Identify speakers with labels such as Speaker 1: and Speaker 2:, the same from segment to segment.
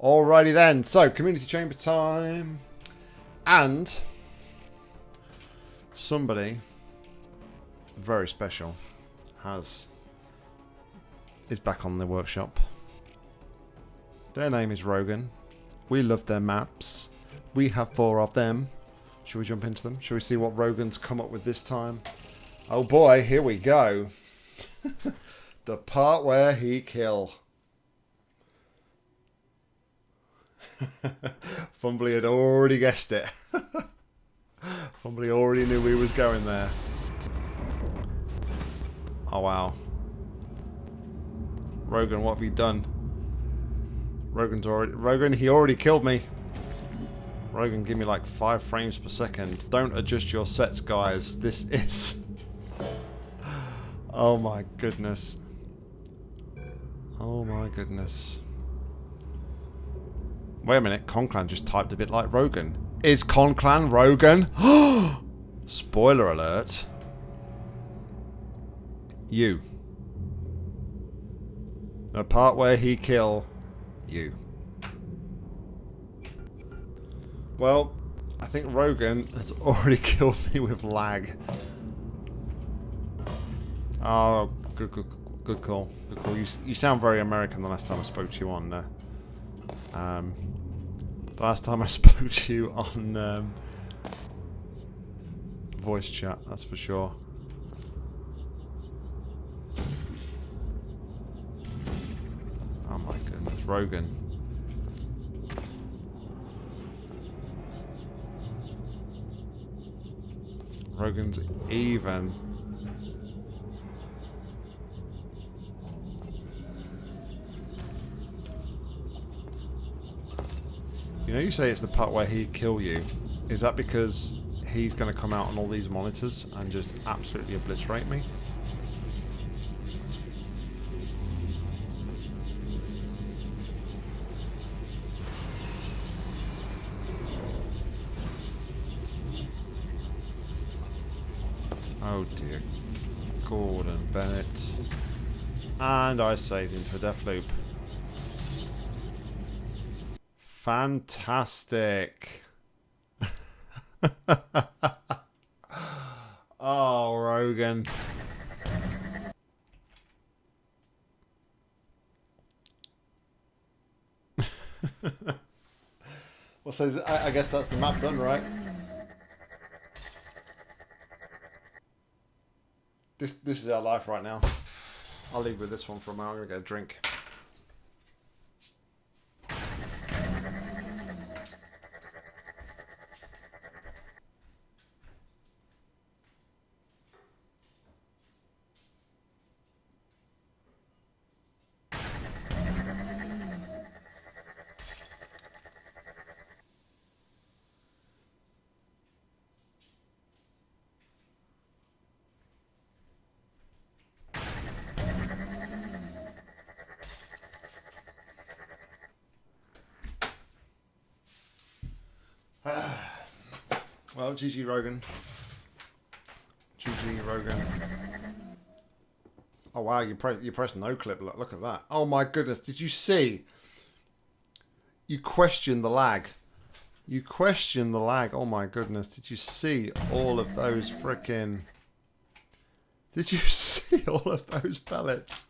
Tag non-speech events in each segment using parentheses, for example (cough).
Speaker 1: Alrighty then, so community chamber time. And somebody very special has is back on the workshop. Their name is Rogan. We love their maps. We have four of them. Should we jump into them? Should we see what Rogan's come up with this time? Oh boy, here we go. (laughs) the part where he kill. (laughs) Fumbly had already guessed it. (laughs) Fumbly already knew we was going there. Oh wow. Rogan, what have you done? Rogan's already Rogan, he already killed me. Rogan, give me like five frames per second. Don't adjust your sets, guys. This (laughs) is Oh my goodness. Oh my goodness. Wait a minute, Conclan just typed a bit like Rogan. Is Conclan Rogan? (gasps) Spoiler alert. You. The part where he kill you. Well, I think Rogan has (laughs) already killed me with lag. Oh, good, good, good call. Good call. You, you sound very American the last time I spoke to you on... Uh, um, the last time I (laughs) spoke to you on um, voice chat, that's for sure. Oh my goodness, Rogan. Rogan's even. You know you say it's the part where he'd kill you. Is that because he's going to come out on all these monitors and just absolutely obliterate me? Oh dear. Gordon Bennett. And I saved into a death loop. Fantastic. (laughs) oh, Rogan. (laughs) well, so I, I guess that's the map done, right? This this is our life right now. I'll leave with this one for a moment. I'm gonna get a drink. Well, GG Rogan. GG Rogan. Oh wow, you press you press no clip. Look, look at that. Oh my goodness, did you see? You question the lag. You question the lag. Oh my goodness, did you see all of those freaking? Did you (laughs) see all of those pellets?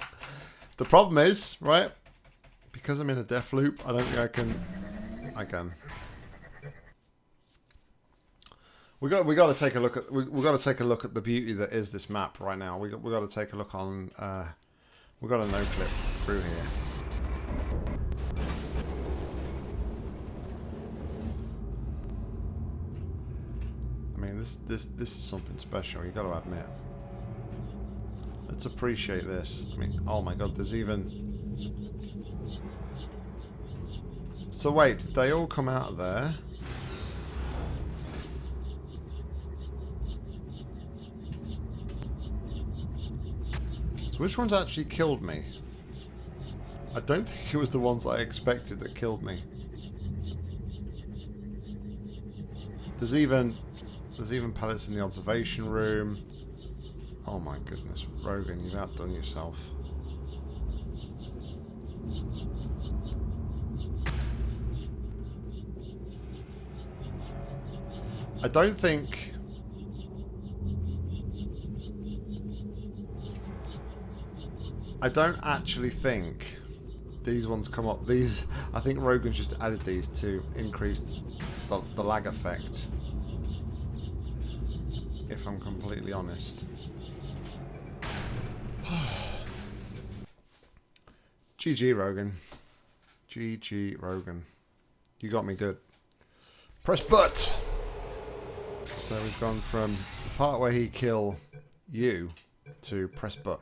Speaker 1: The problem is, right? Because I'm in a death loop, I don't think I can. I can. We got we got to take a look at we we got to take a look at the beauty that is this map right now. We got we got to take a look on. Uh, we got a no clip through here. I mean, this this this is something special. You got to admit. Let's appreciate this. I mean, oh my god, there's even. So wait, did they all come out of there? So which ones actually killed me? I don't think it was the ones I expected that killed me. There's even there's even pellets in the observation room. Oh my goodness, Rogan, you've outdone yourself. I don't think I don't actually think these ones come up. These, I think Rogan's just added these to increase the, the lag effect. If I'm completely honest. (sighs) GG Rogan. GG Rogan. You got me good. Press butt! So we've gone from the part where he kill you to press butt.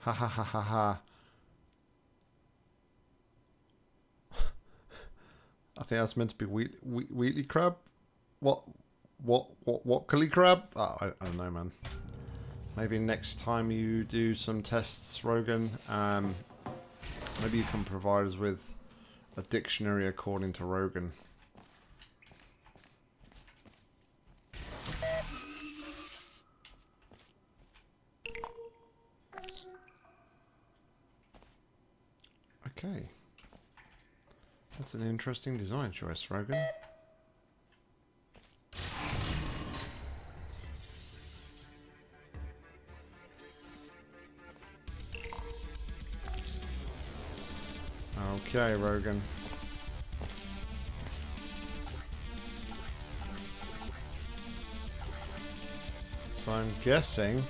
Speaker 1: Ha ha ha ha ha. I think that's meant to be Wheat, Wheat, Wheatley crab. What, what, what, what, Cully crab? Oh, I, I, don't know, man. Maybe next time you do some tests, Rogan, um, maybe you can provide us with a dictionary according to Rogan. Okay. That's an interesting design choice, Rogan. Okay, Rogan. So I'm guessing...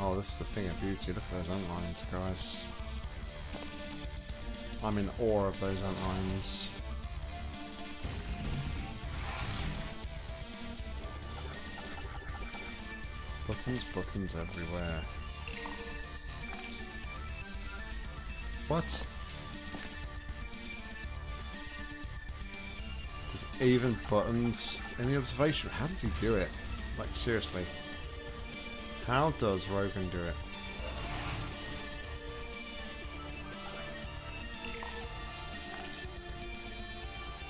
Speaker 1: Oh, this is the thing of beauty. Look at those outlines, guys. I'm in awe of those antlines. Buttons, buttons everywhere. What? There's even buttons in the observation. How does he do it? Like, seriously. How does Rogan do it?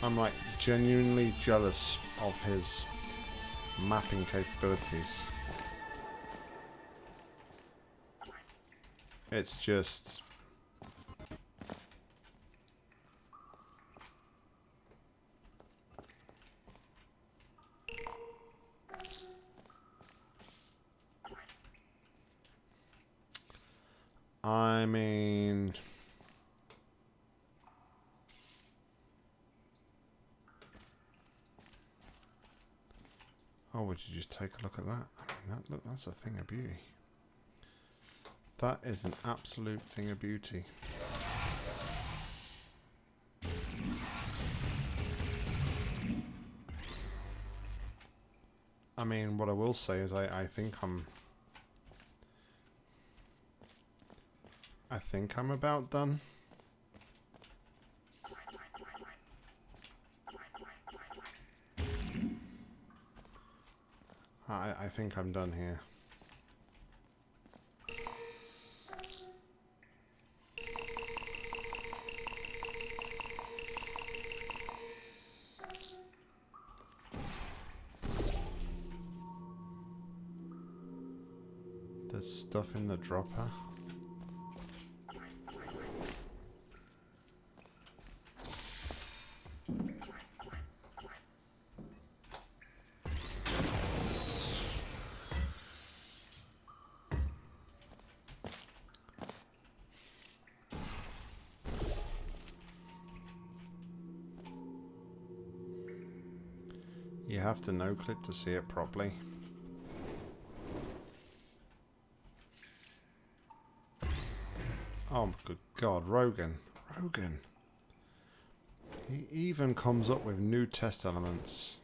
Speaker 1: I'm like genuinely jealous of his mapping capabilities. It's just... I mean... Oh, would you just take a look at that? I mean, that, look, a thing of beauty. That is an absolute thing of beauty. I mean, what I will say is I, I think I'm... I think I'm about done. I, I think I'm done here. In the dropper. You have to no clip to see it properly. Rogan. Rogan. He even comes up with new test elements.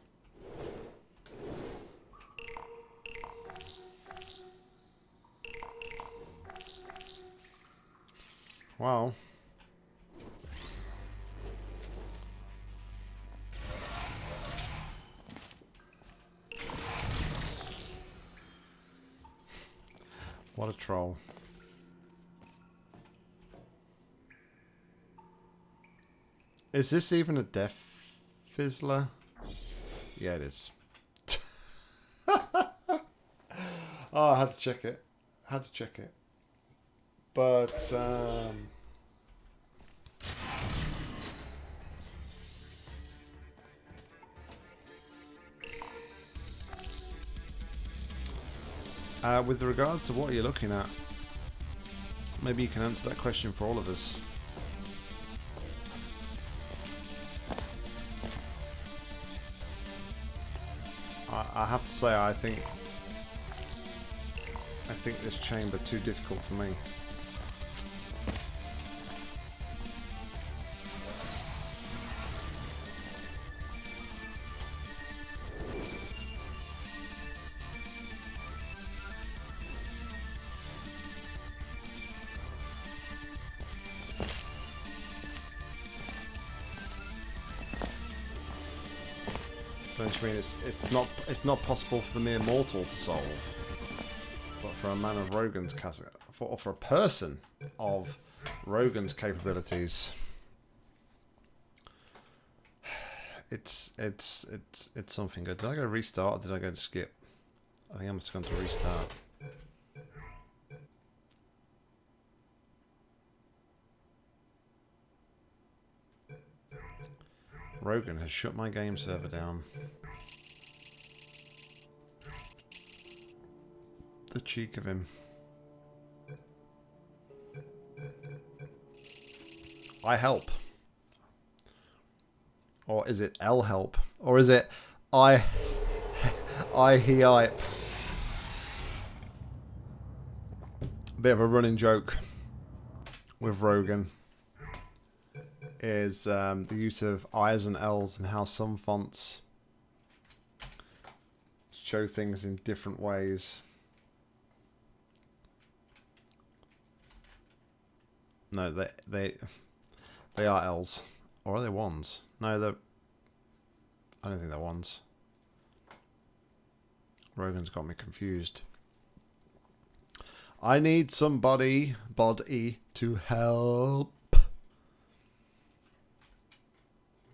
Speaker 1: Is this even a Death Fizzler? Yeah, it is. (laughs) oh, I had to check it. I had to check it. But, um... Uh, with regards to what you're looking at, maybe you can answer that question for all of us. Have to say, I think I think this chamber too difficult for me. It's it's not it's not possible for the mere mortal to solve, but for a man of Rogan's for or for a person of Rogan's capabilities, it's it's it's it's something good. Did I go restart? or Did I go to skip? I think I must have gone to restart. Rogan has shut my game server down. The cheek of him. I help. Or is it L help? Or is it I (laughs) I he I bit of a running joke with Rogan is um, the use of I's and L's and how some fonts show things in different ways. No, they they they are L's, or are they ones? No, they're. I don't think they're ones. Rogan's got me confused. I need somebody, body, to help.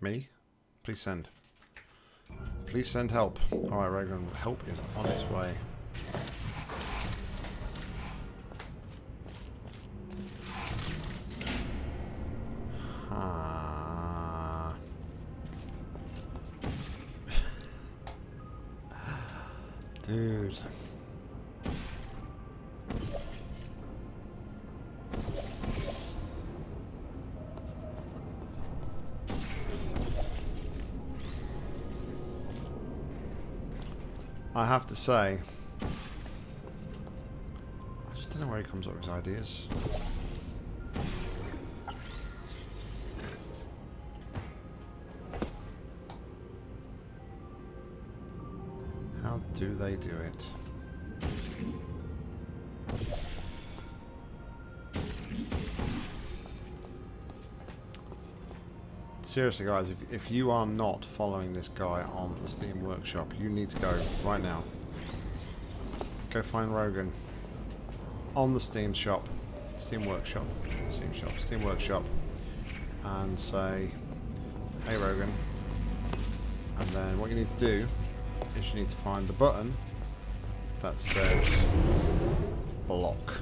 Speaker 1: Me? Please send. Please send help. Alright, Rogan, help is on its way. (laughs) Dude. I have to say, I just don't know where he comes up with his ideas. Do they do it? Seriously, guys, if, if you are not following this guy on the Steam Workshop, you need to go right now. Go find Rogan on the Steam shop, Steam Workshop, Steam Shop, Steam Workshop, and say, "Hey Rogan," and then what you need to do is you need to find the button that says block.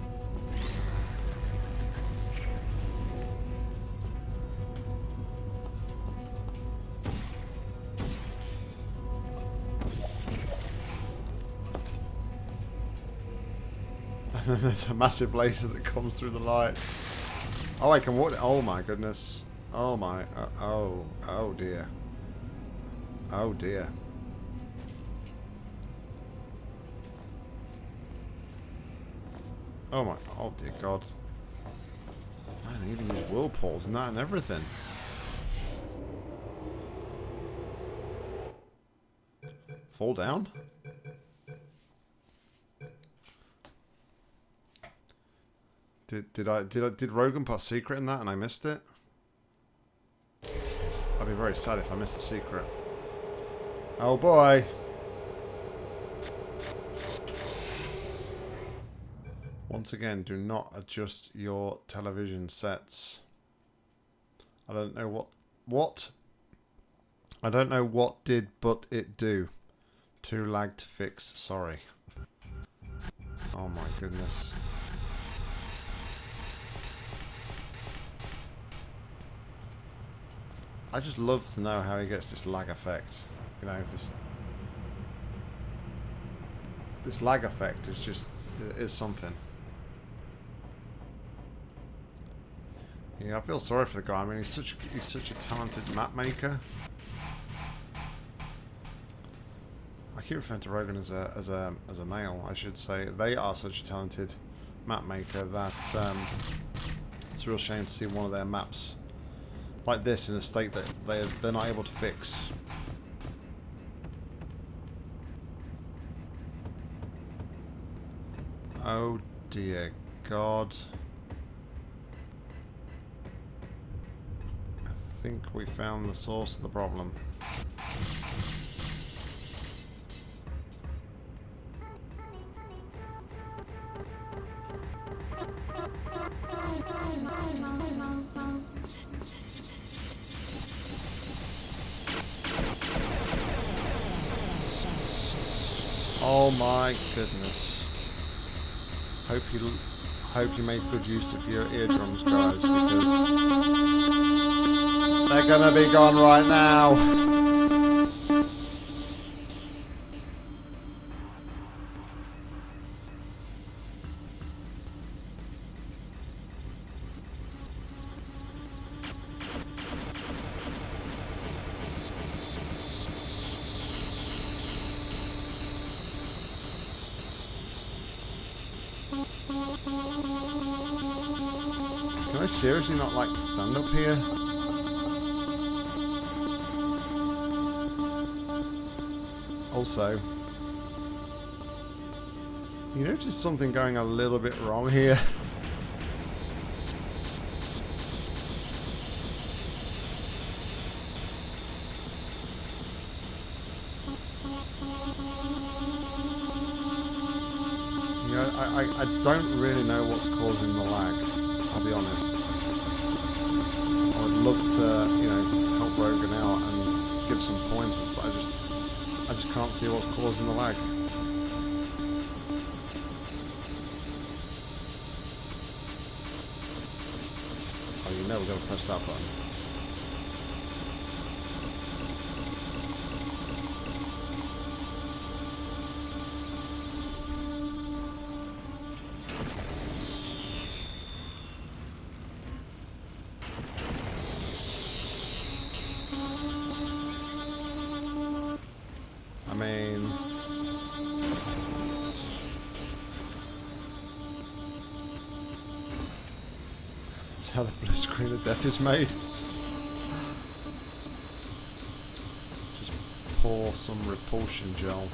Speaker 1: (laughs) And then there's a massive laser that comes through the lights. Oh, I can walk. Oh my goodness. Oh my. Uh, oh. Oh dear. Oh dear. Oh my. Oh dear God. Man, they even use whirlpools and that and everything. Fall down? Did did I did I did Rogan put secret in that and I missed it? I'd be very sad if I missed the secret. Oh boy. Once again, do not adjust your television sets. I don't know what what I don't know what did but it do. Too lag to fix, sorry. Oh my goodness. I just love to know how he gets this lag effect. You know, this this lag effect is just is something. Yeah, I feel sorry for the guy. I mean, he's such he's such a talented map maker. I keep referring to Rogan as a as a as a male. I should say they are such a talented map maker that um, it's a real shame to see one of their maps like this in a state that they they're not able to fix. Oh dear God. I think we found the source of the problem. Oh my goodness. Hope you hope you make good use of your eardrums, guys, because they're gonna be gone right now. Seriously not like stand up here? Also, you notice something going a little bit wrong here? I, I don't really know what's causing the lag, I'll be honest. Just can't see what's causing the lag. Oh, you know we're going to press that button. Is made. Just pour some repulsion gel.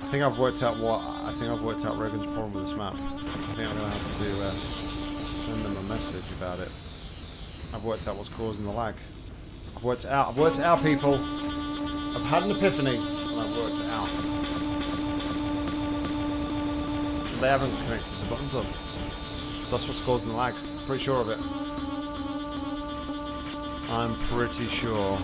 Speaker 1: I think I've worked out what I think I've worked out Rogan's problem with this map. I think I'm gonna have to uh, send them a message about it. I've worked out what's causing the lag. I've worked out. I've worked out, people. I've had an epiphany, They haven't connected the buttons up. That's what's causing the lag. Pretty sure of it. I'm pretty sure.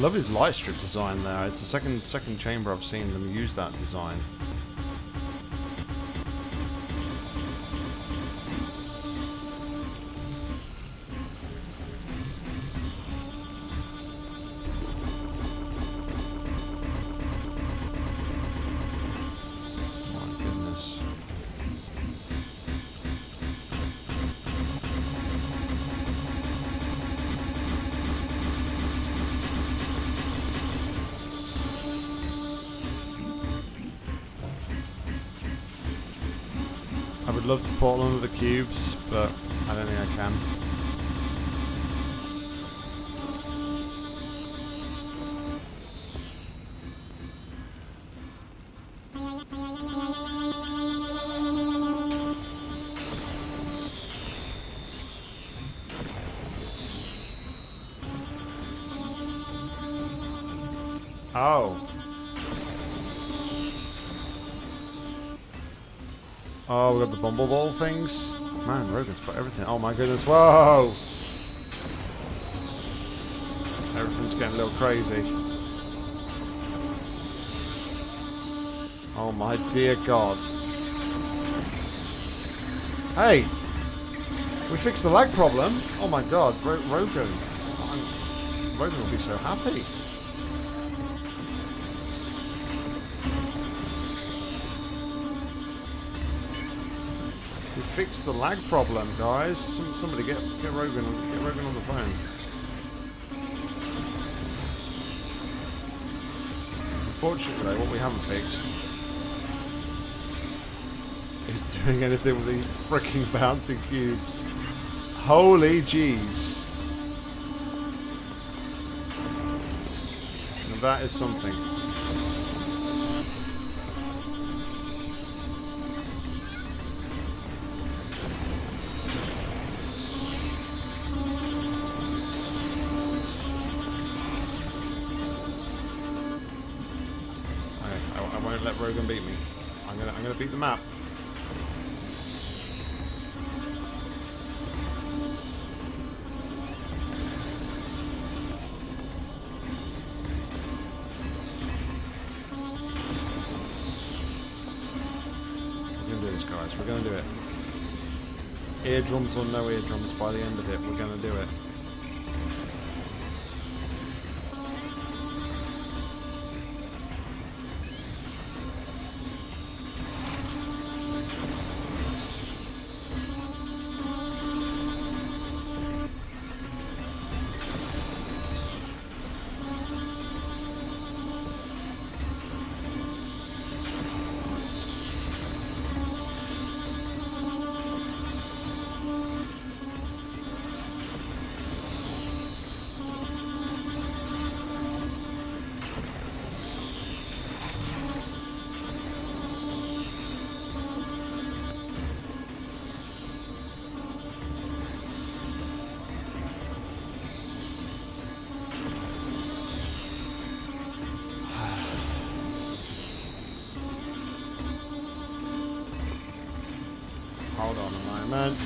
Speaker 1: I love his light strip design there. It's the second second chamber I've seen them use that design. I would love to portal under the cubes, but I don't think I can. The bumble ball things. Man, Rogan's got everything. Oh my goodness. Whoa! Everything's getting a little crazy. Oh my dear God. Hey! We fixed the lag problem. Oh my God, Ro Rogan. Rogan will be so happy. Fixed the lag problem, guys. Some, somebody get get Rogan get Rogan on the phone. Unfortunately, what we haven't fixed is doing anything with these freaking bouncing cubes. Holy jeez. That is something. Beat the map. Do this guys, we're gonna do it. Eardrums or no eardrums by the end of it, we're gonna do it. On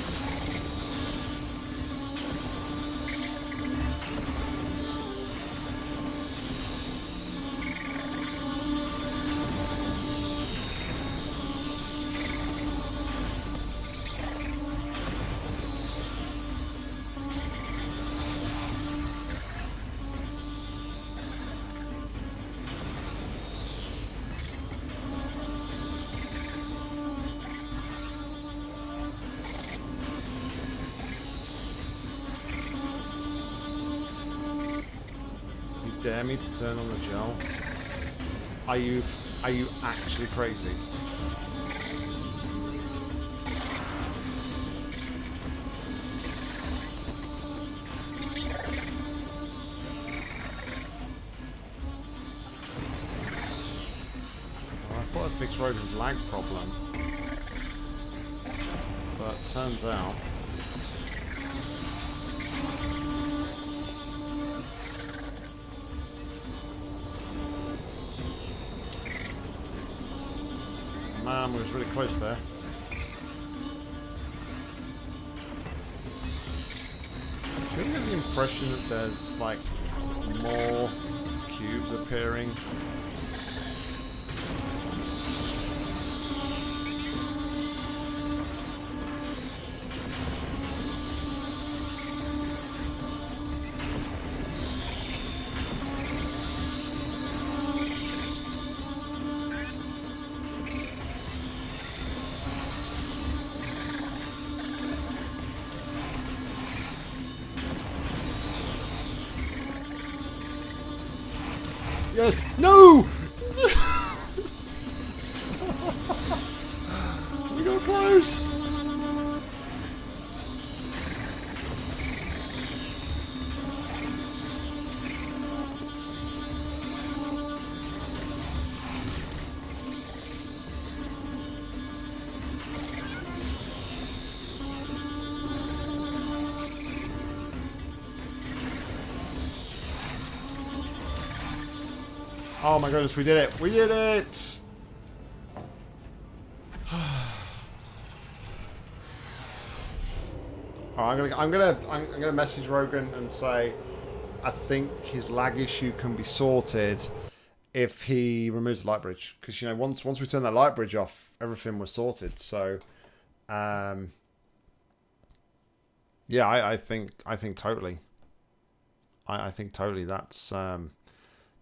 Speaker 1: dare me to turn on the gel? Are you are you actually crazy? I thought I fixed Rogan's lag problem. Close there. Do you get the impression that there's like more cubes appearing? No! My goodness, we did it! We did it! (sighs) I'm gonna, I'm gonna, I'm gonna message Rogan and say, I think his lag issue can be sorted if he removes the light bridge. Because, you know, once once we turn that light bridge off, everything was sorted. So, um, yeah, I, I think I think totally. I, I think totally that's um,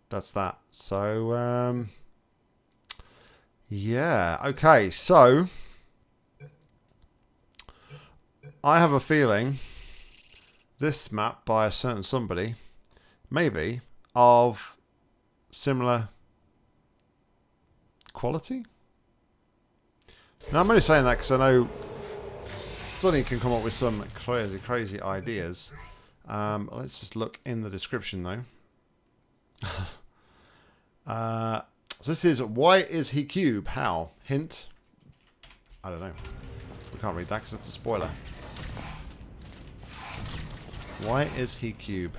Speaker 1: that's that. So, um, yeah, okay, so I have a feeling this map by a certain somebody, maybe, of similar quality. Now, I'm only saying that because I know Sonny can come up with some crazy, crazy ideas. Um, let's just look in the description, though. Uh, so this is why is he cube? How? Hint. I don't know. We can't read that because it's a spoiler. Why is he cube?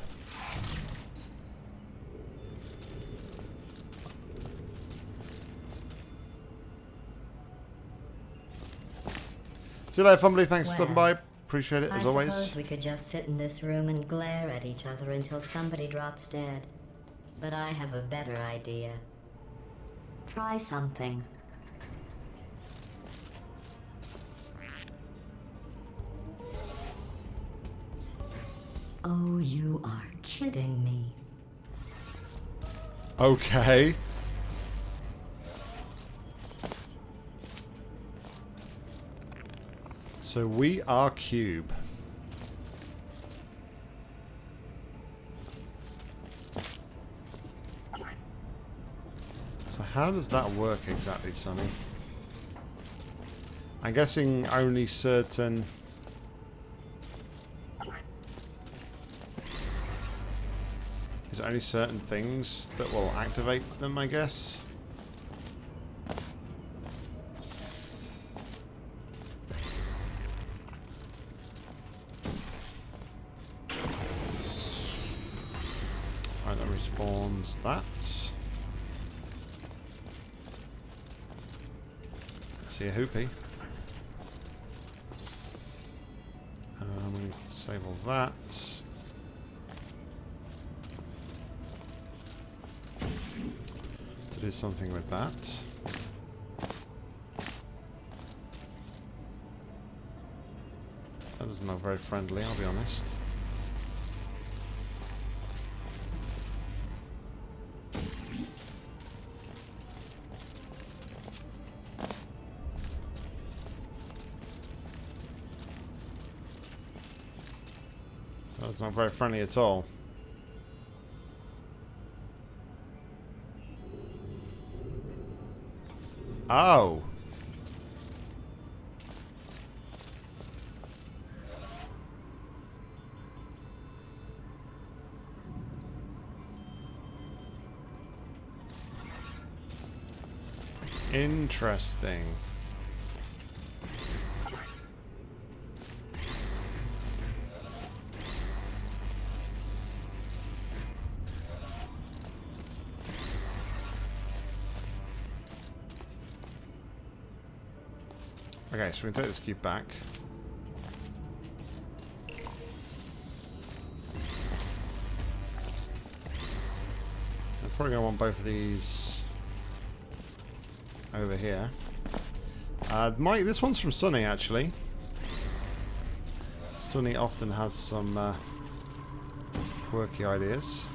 Speaker 1: See you later, Fumbly. Thanks for stopping by. Appreciate it, as
Speaker 2: I
Speaker 1: always.
Speaker 2: suppose we could just sit in this room and glare at each other until somebody drops dead. But I have a better idea. Try something. Oh, you are kidding me.
Speaker 1: Okay. So we are cube. So how does that work exactly, Sonny? I'm guessing only certain... Is it only certain things that will activate them, I guess? Something with that. That doesn't look very friendly, I'll be honest. That's not very friendly at all. Oh. Interesting. So we can take this cube back. I'm probably going to want both of these over here. Uh, Mike, this one's from Sunny, actually. Sunny often has some uh, quirky ideas.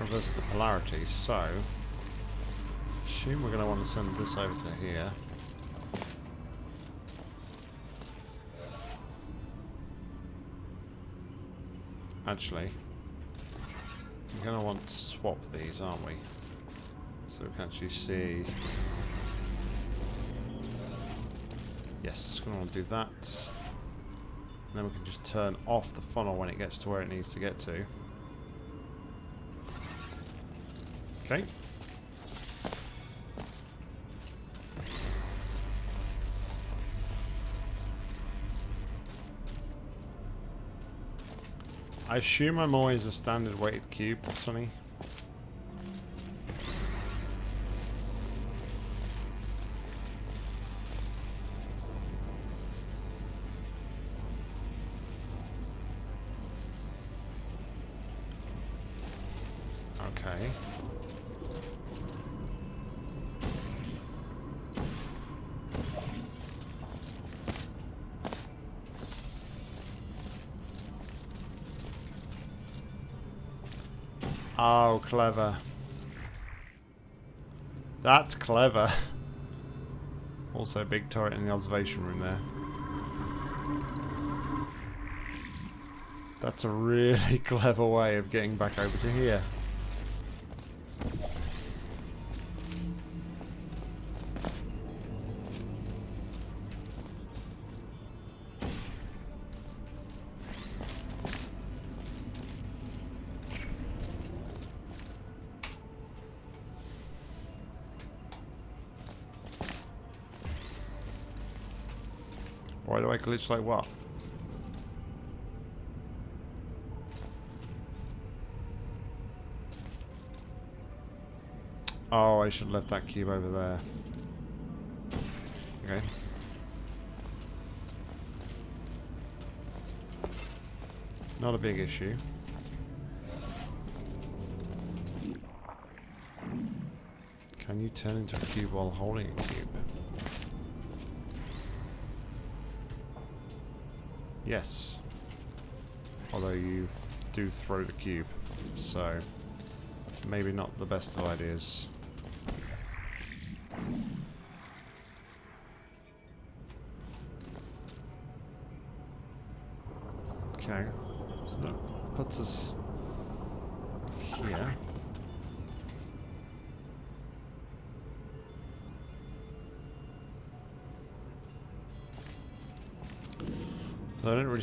Speaker 1: Reverse the polarity, so assume we're going to want to send this over to here. Actually, we're going to want to swap these, aren't we? So we can actually see... Yes, we're going to want to do that. And then we can just turn off the funnel when it gets to where it needs to get to. Okay. I assume I'm always a standard weighted cube, Sonny. Clever. That's clever. Also, big turret in the observation room there. That's a really (laughs) clever way of getting back over to here. Do like what? Oh, I should have left that cube over there. Okay. Not a big issue. Can you turn into a cube while holding a cube? Yes. Although you do throw the cube, so maybe not the best of ideas.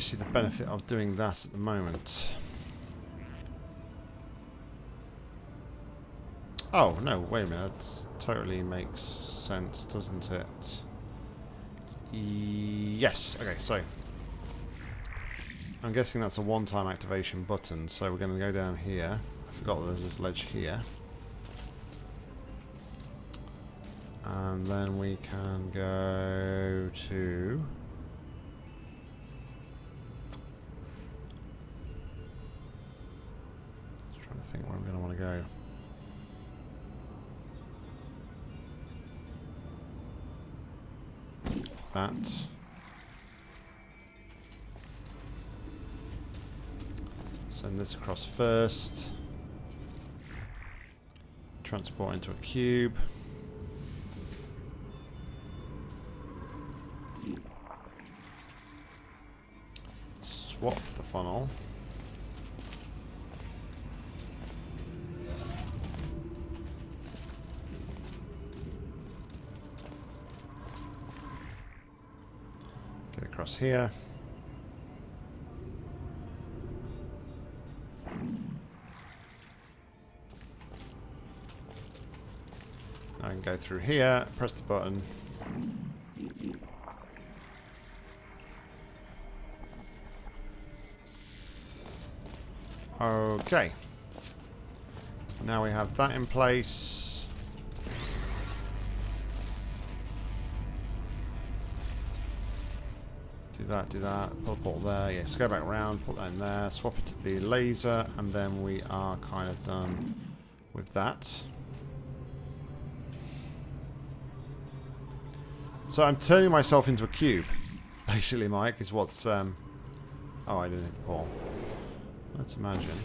Speaker 1: See the benefit of doing that at the moment. Oh, no, wait a minute. That totally makes sense, doesn't it? Yes. Okay, so... I'm guessing that's a one-time activation button, so we're going to go down here. I forgot there's this ledge here. And then we can go to... think where I'm going to want to go. That. Send this across first. Transport into a cube. Swap the funnel. Across here. I can go through here, press the button. Okay. Now we have that in place. That, do that, put a bottle there, yes, go back around, put that in there, swap it to the laser, and then we are kind of done with that. So I'm turning myself into a cube, (laughs) basically, Mike, is what's, um... Oh, I didn't hit the. Let's imagine.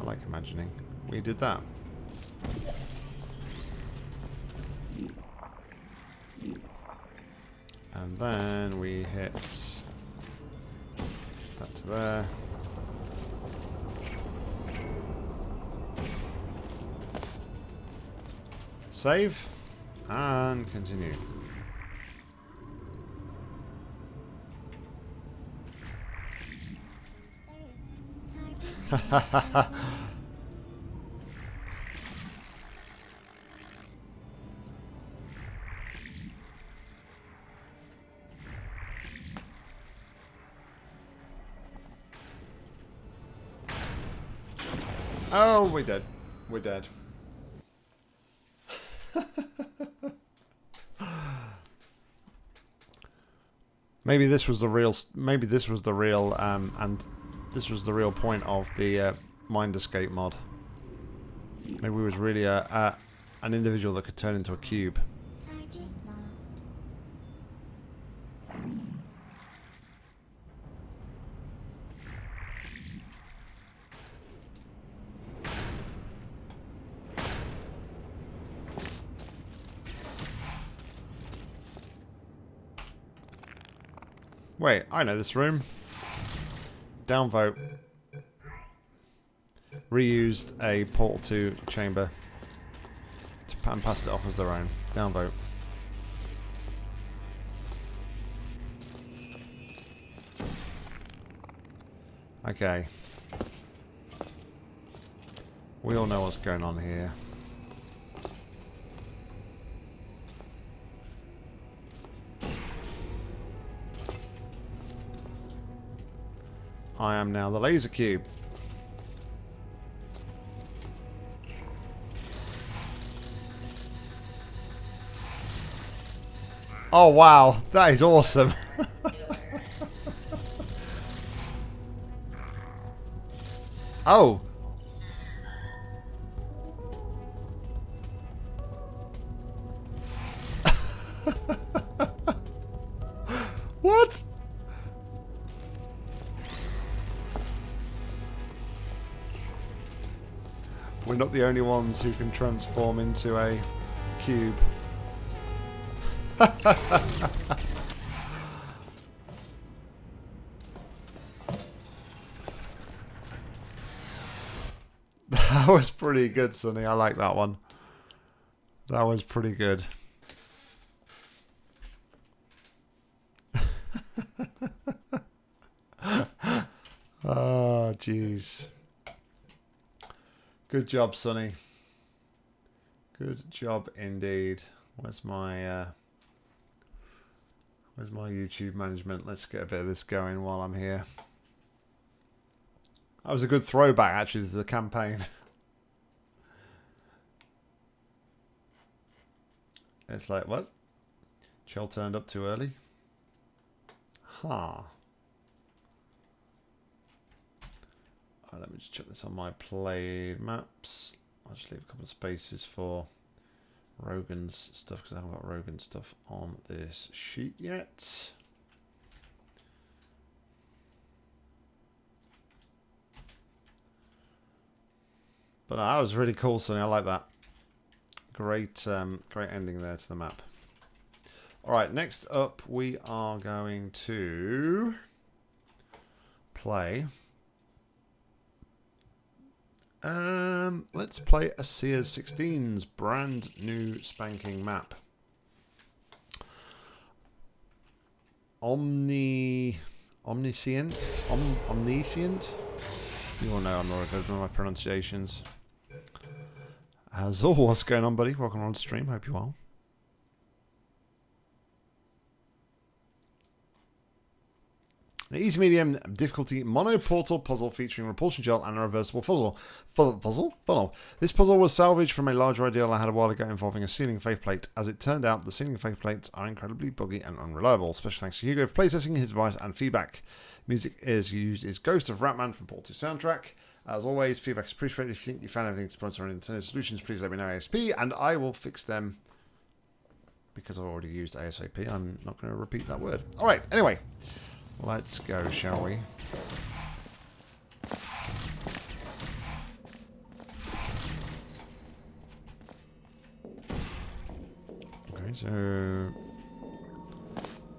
Speaker 1: I like imagining. We did that. Then we hit that to there. Save and continue. (laughs) oh, we're dead. We're dead. (laughs) maybe this was the real. Maybe this was the real. Um, and this was the real point of the uh, Mind Escape mod. Maybe it was really a, a an individual that could turn into a cube. Wait, I know this room. Downvote. Reused a portal 2 chamber to, and passed it off as their own. Downvote. Okay. We all know what's going on here. I am now the laser cube. Oh wow, that is awesome. (laughs) oh. Not the only ones who can transform into a cube. (laughs) that was pretty good, Sonny. I like that one. That was pretty good. oh, (laughs) jeez. Good job, Sonny. Good job indeed. Where's my uh, Where's my YouTube management? Let's get a bit of this going while I'm here. That was a good throwback actually to the campaign. (laughs) it's like what? Chell turned up too early. Huh. Right, let me just check this on my played maps. I'll just leave a couple of spaces for Rogan's stuff because I haven't got Rogan's stuff on this sheet yet. But no, that was really cool, Sonny. I like that. Great, um, great ending there to the map. All right, next up we are going to play um, let's play a Sears 16's brand new spanking map. Omni... Omniscient? Om, omniscient? You all know I'm not good with my pronunciations. Azul, what's going on, buddy? Welcome on the stream. Hope you're well. An easy medium difficulty monoportal puzzle featuring repulsion gel and a reversible. Fuzzle? Funnel. This puzzle was salvaged from a larger ideal I had a while ago involving a ceiling faceplate. As it turned out, the ceiling faceplates are incredibly buggy and unreliable. Special thanks to Hugo for playtesting his advice and feedback. Music is used is Ghost of Rattman from Portal 2 soundtrack. As always, feedback is appreciated. If you think you found anything to sponsor any alternative solutions, please let me know ASP and I will fix them because I've already used ASAP. I'm not going to repeat that word. All right, anyway. Let's go, shall we? Okay, so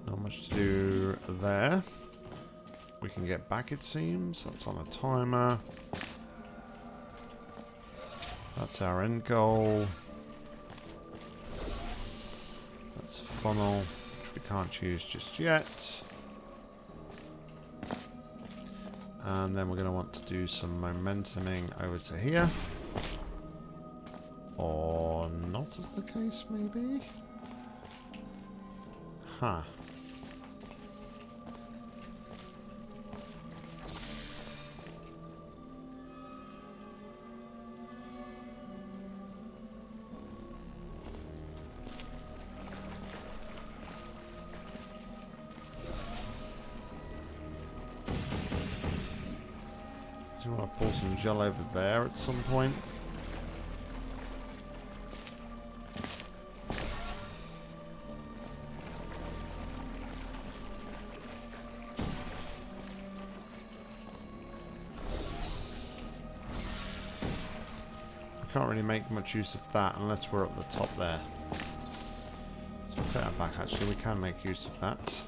Speaker 1: not much to do there. We can get back, it seems. That's on a timer. That's our end goal. That's a funnel, which we can't choose just yet. And then we're going to want to do some momentuming over to here. Or not as the case, maybe? Huh. some gel over there at some point. can't really make much use of that unless we're up the top there. So I'll take that back actually, we can make use of that.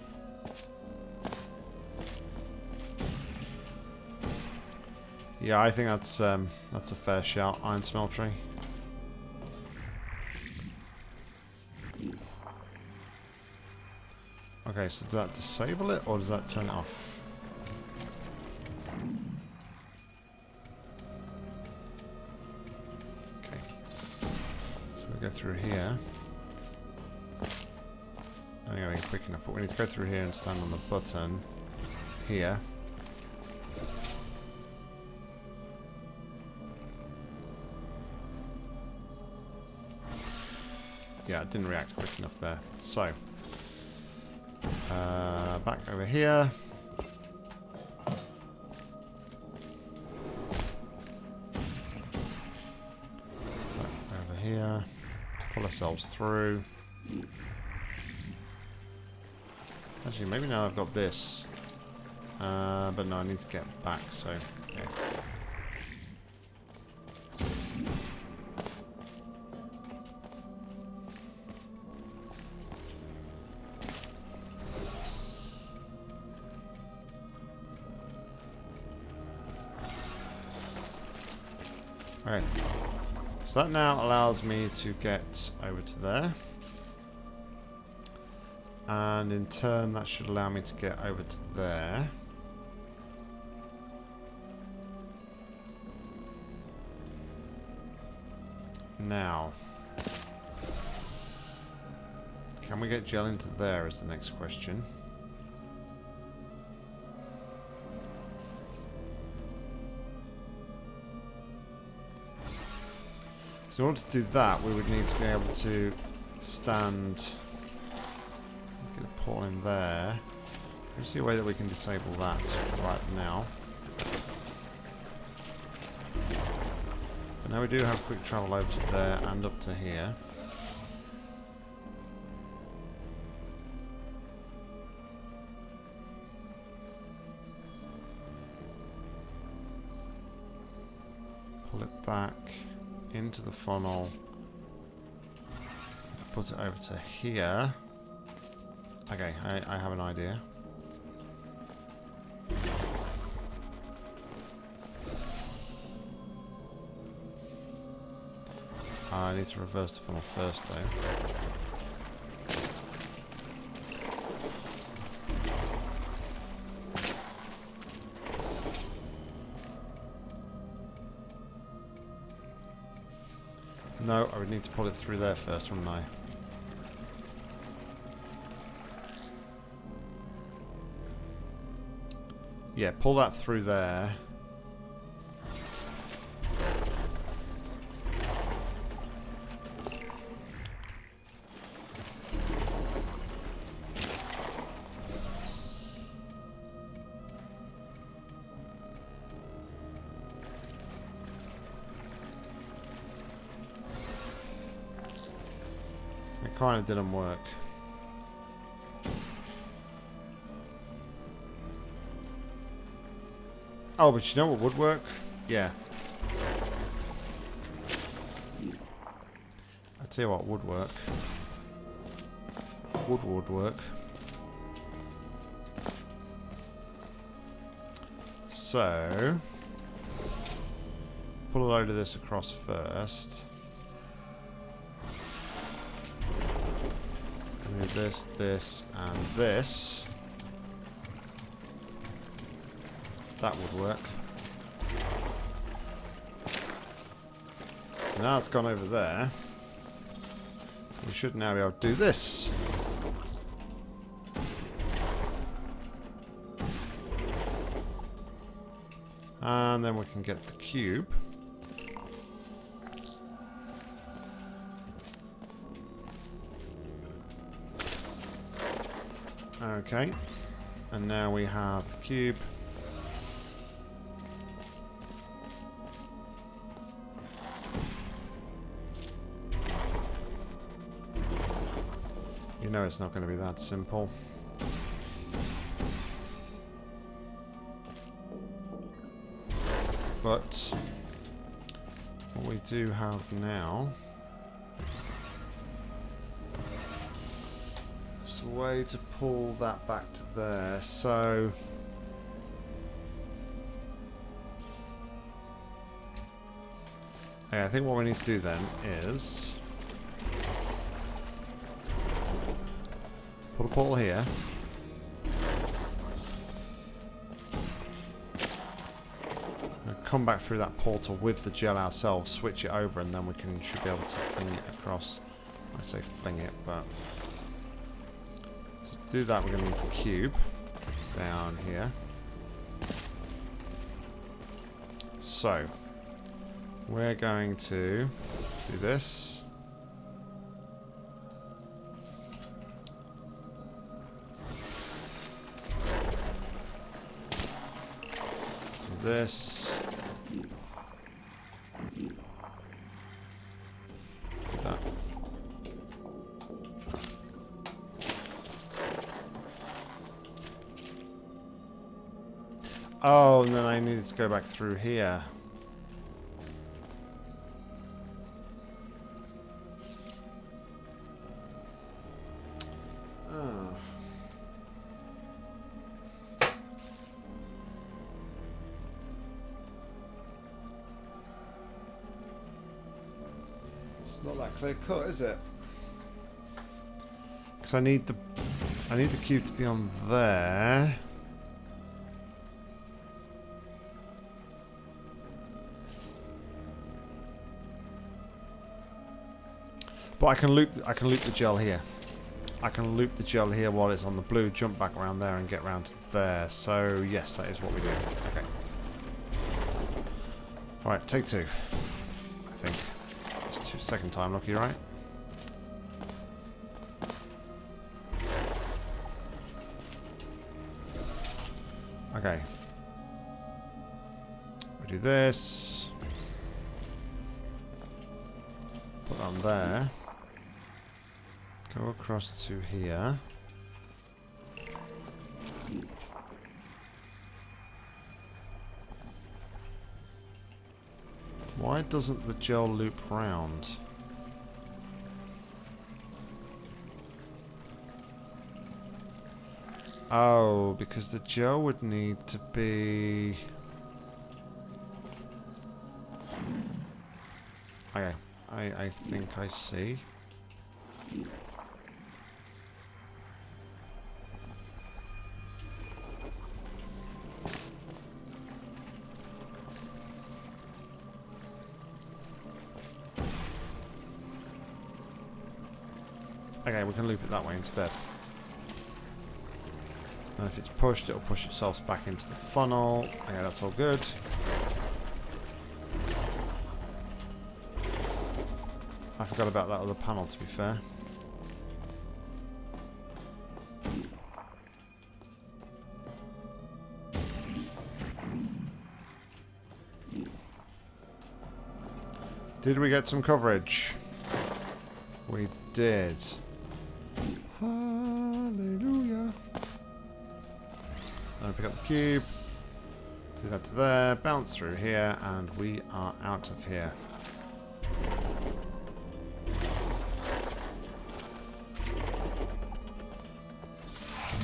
Speaker 1: Yeah, I think that's um, that's a fair shout, Iron Smeltery. Okay, so does that disable it or does that turn it off? Okay. So we go through here. I think I'm being quick enough, but we need to go through here and stand on the button here. Didn't react quick enough there. So, uh, back over here. Back over here. Pull ourselves through. Actually, maybe now I've got this. Uh, but no, I need to get back, so... Yeah. So that now allows me to get over to there. And in turn, that should allow me to get over to there. Now. Can we get gel into there is the next question. So in order to do that, we would need to be able to stand... Get a portal in there. Let's see a way that we can disable that right now. But now we do have quick travel over to there and up to here. Into the funnel. Put it over to here. Okay, I, I have an idea. I need to reverse the funnel first though. To pull it through there first, wouldn't I? Yeah, pull that through there. Of didn't work. Oh, but you know what would work? Yeah. I tell you what would work. Wood would work. So, pull a load of this across first. This, this, and this. That would work. So now it's gone over there. We should now be able to do this. And then we can get the cube. Okay. And now we have the cube. You know it's not going to be that simple. But what we do have now way to pull that back to there. So okay, I think what we need to do then is put a portal here. come back through that portal with the gel ourselves, switch it over, and then we can should be able to fling it across. I say fling it, but do that, we're going to need the cube down here. So we're going to do this. This. Oh, and then I needed to go back through here. Oh. It's not that clear cut, is it? Because I need the I need the cube to be on there. But I can loop I can loop the gel here. I can loop the gel here while it's on the blue, jump back around there and get around to there. So yes, that is what we do. Okay. Alright, take two. I think. It's two second time lucky, right? Okay. We do this. Put on there. Across to here. Why doesn't the gel loop round? Oh, because the gel would need to be... Okay, I, I think I see. Instead. And if it's pushed, it'll push itself back into the funnel. Yeah, that's all good. I forgot about that other panel, to be fair. Did we get some coverage? We did. Cube. Do that to there. Bounce through here. And we are out of here.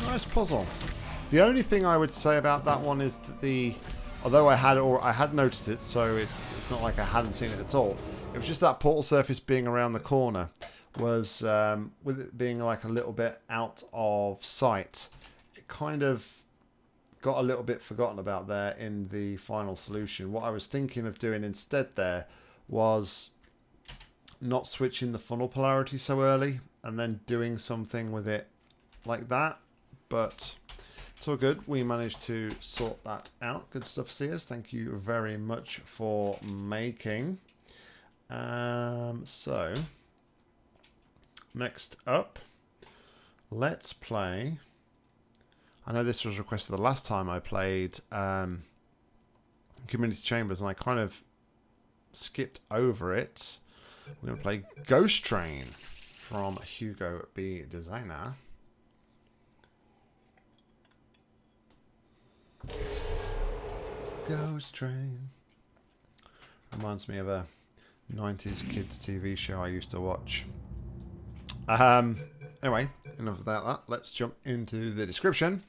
Speaker 1: Nice puzzle. The only thing I would say about that one is that the, although I had or I had noticed it, so it's it's not like I hadn't seen it at all. It was just that portal surface being around the corner was um, with it being like a little bit out of sight. It kind of got a little bit forgotten about there in the final solution. What I was thinking of doing instead there was not switching the funnel polarity so early and then doing something with it like that. But it's all good. We managed to sort that out. Good stuff, Sears. Thank you very much for making. Um, so, next up, let's play. I know this was requested the last time I played um, Community Chambers, and I kind of skipped over it. We're going to play Ghost Train from Hugo B. Designer. Ghost Train. Reminds me of a 90s kids TV show I used to watch. Um, anyway, enough about that. Let's jump into the description.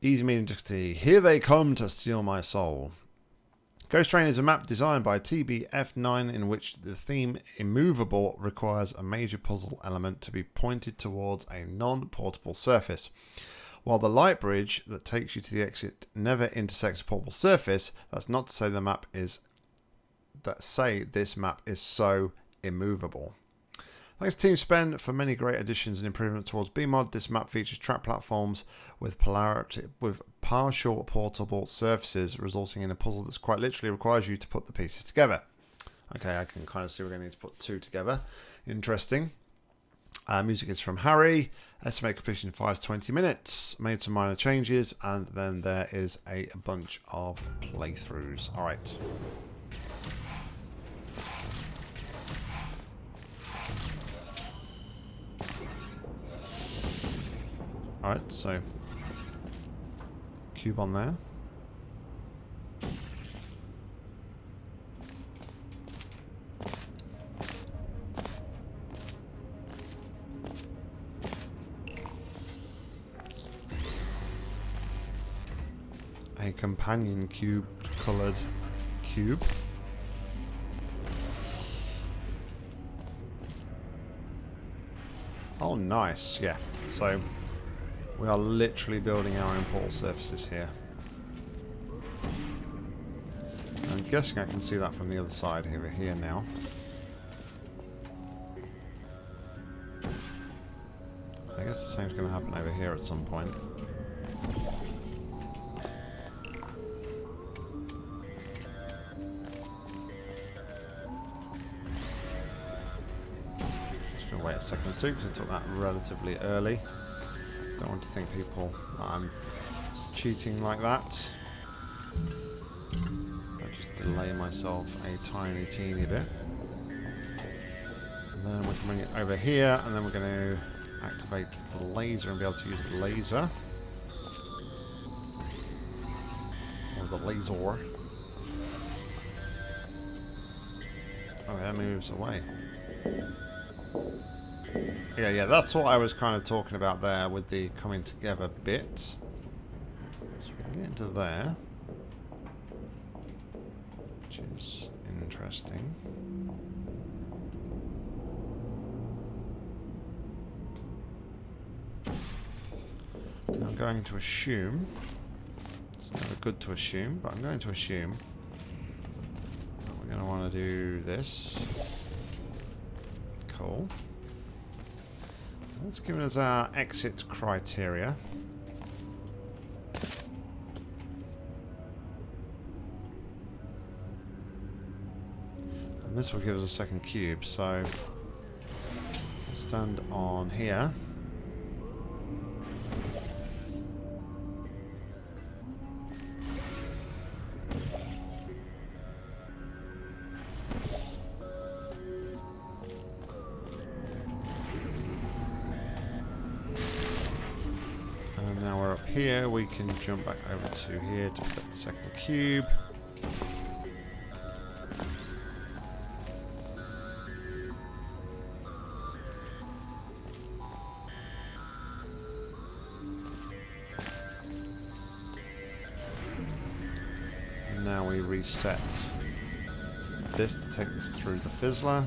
Speaker 1: Easy medium difficulty. Here they come to steal my soul. Ghost Train is a map designed by TBF9 in which the theme immovable requires a major puzzle element to be pointed towards a non-portable surface. While the light bridge that takes you to the exit never intersects a portable surface, that's not to say the map is that say this map is so immovable. Thanks to TeamSpen for many great additions and improvements towards BEEMod. This map features track platforms with polarity with partial portable surfaces, resulting in a puzzle that's quite literally requires you to put the pieces together. Okay, I can kind of see we're going to need to put two together. Interesting. Uh, music is from Harry. Estimate completion 5 to 20 minutes. Made some minor changes, and then there is a bunch of playthroughs. All right. Alright, so cube on there. A companion cube coloured cube. Oh, nice. Yeah. So we are literally building our own portal surfaces here. I'm guessing I can see that from the other side over here now. I guess the same's going to happen over here at some point. Just going to wait a second or two because I took that relatively early. Don't want to think people I'm cheating like that. I just delay myself a tiny, teeny bit. And then we can bring it over here, and then we're going to activate the laser and be able to use the laser. Or the laser. Oh, that moves away. Yeah, yeah, that's what I was kind of talking about there with the coming together bit. So we can get into there. Which is interesting. I'm going to assume, it's never good to assume, but I'm going to assume that we're going to want to do this. Cool. That's given us our exit criteria. And this will give us a second cube, so stand on here. Can jump back over to here to put the second cube. And now we reset this to take us through the fizzler.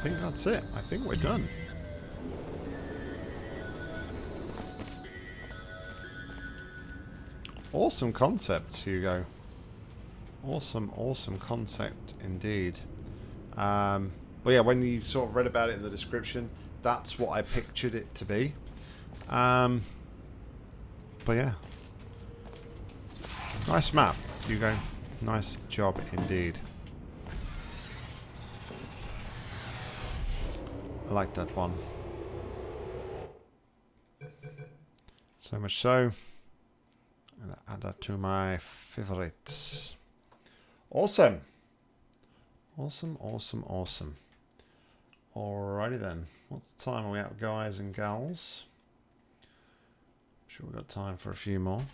Speaker 1: Think that's it. I think we're done. Awesome concept, Hugo. Awesome, awesome concept indeed. Um, but yeah, when you sort of read about it in the description, that's what I pictured it to be. Um, but yeah. Nice map, Hugo. Nice job indeed. I like that one. So much so. And add that to my favorites. Awesome. Awesome, awesome, awesome. Alrighty then. What time are we at, guys and gals? Sure, we've got time for a few more.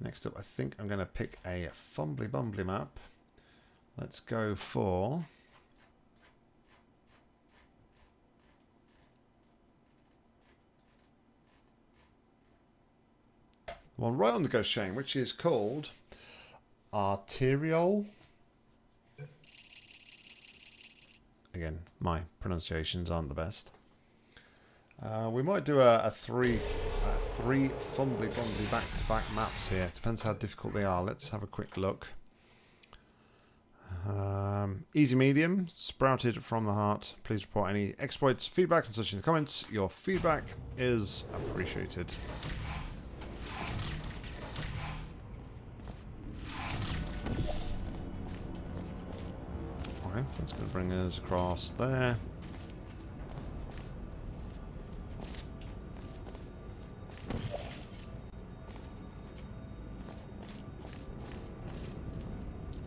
Speaker 1: Next up, I think I'm going to pick a Fumbly Bumbly map. Let's go for... one right on the ghost chain, which is called Arterial. Again, my pronunciations aren't the best. Uh, we might do a, a three, a three fumbly bumbly back to back maps here. Depends how difficult they are. Let's have a quick look. Um, easy medium, sprouted from the heart. Please report any exploits, feedback, and such in the comments. Your feedback is appreciated. Okay, that's going to bring us across there.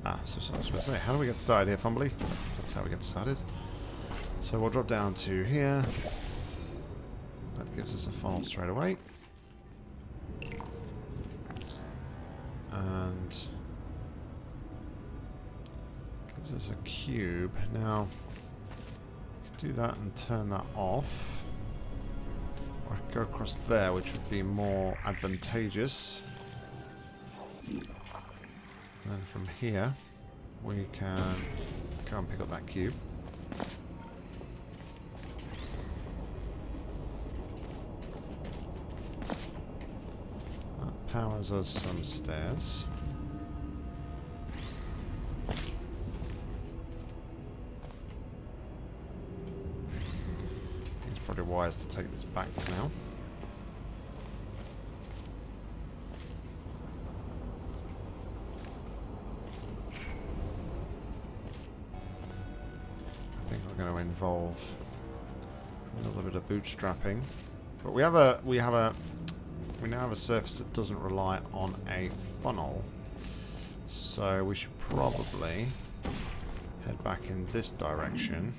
Speaker 1: Ah, so, so I was going to say, how do we get started here, Fumbly? That's how we get started. So we'll drop down to here. That gives us a funnel straight away. And us a cube. Now, do that and turn that off. Or I could go across there, which would be more advantageous. And then from here, we can go and pick up that cube. That powers us some stairs. Wise to take this back for now. I think we're going to involve a little bit of bootstrapping, but we have a we have a we now have a surface that doesn't rely on a funnel, so we should probably head back in this direction.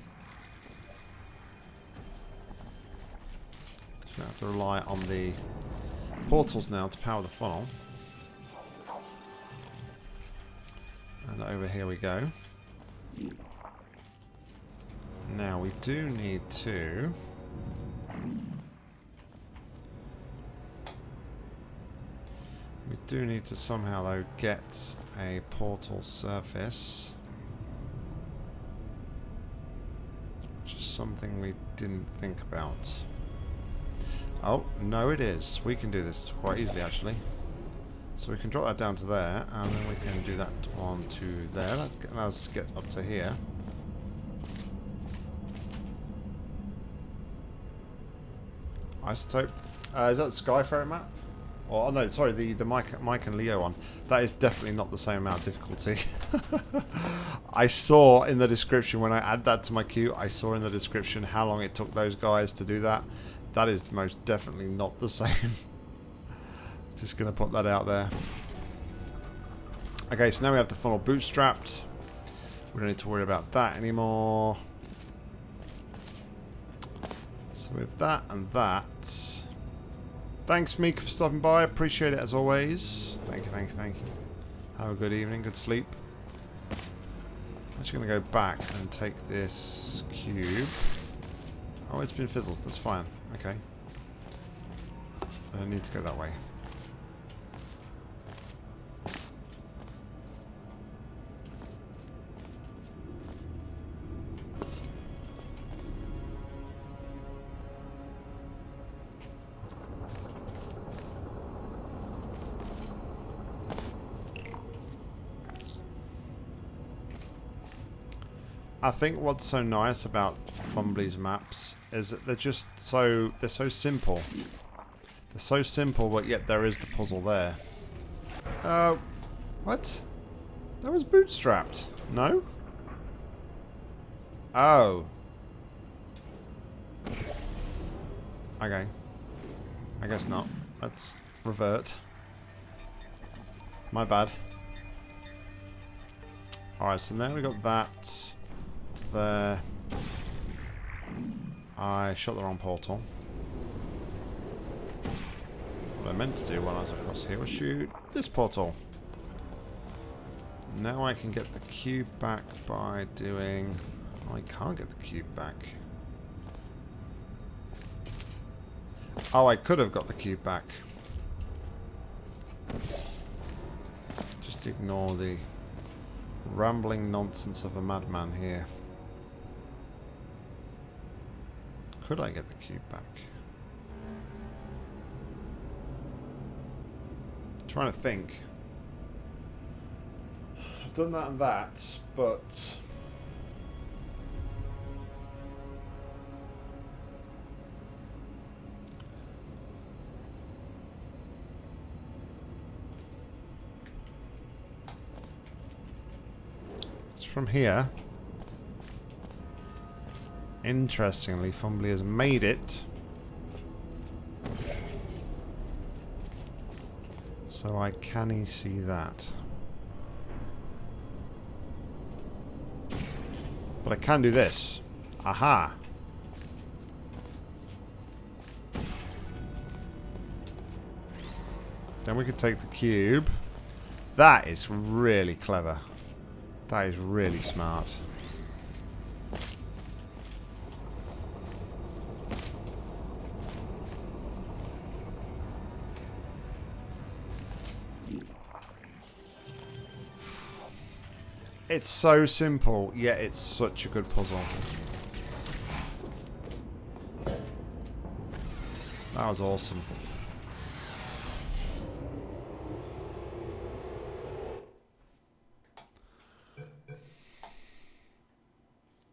Speaker 1: To rely on the portals now to power the funnel. And over here we go. Now we do need to We do need to somehow though get a portal surface. Which is something we didn't think about. Oh, no it is. We can do this quite easily actually. So we can drop that down to there, and then we can do that on to there. Let's get, up to here. Isotope. Uh, is that the Skyfarer map? Oh no, sorry, the the Mike Mike and Leo one. That is definitely not the same amount of difficulty. (laughs) I saw in the description when I add that to my queue. I saw in the description how long it took those guys to do that. That is most definitely not the (laughs) same. Just gonna put that out there. Okay, so now we have the funnel bootstrapped. We don't need to worry about that anymore. So with that and that. Thanks, Meek, for stopping by. Appreciate it as always. Thank you, thank you, thank you. Have a good evening, good sleep. I'm just going to go back and take this cube. Oh, it's been fizzled. That's fine. Okay. I need to go that way. I think what's so nice about Fumbly's maps is that they're just so they're so simple. They're so simple, but yet there is the puzzle there. Uh, what? That was bootstrapped. No? Oh. Okay. I guess not. Let's revert. My bad. Alright, so now we got that there. I shot the wrong portal. What I meant to do when I was across here was shoot this portal. Now I can get the cube back by doing... Oh, I can't get the cube back. Oh, I could have got the cube back. Just ignore the rambling nonsense of a madman here. Could I get the cube back? trying to think. I've done that and that, but it's from here. Interestingly, Fumbly has made it. So I can see that. But I can do this. Aha! Then we can take the cube. That is really clever. That is really smart. It's so simple, yet it's such a good puzzle. That was awesome.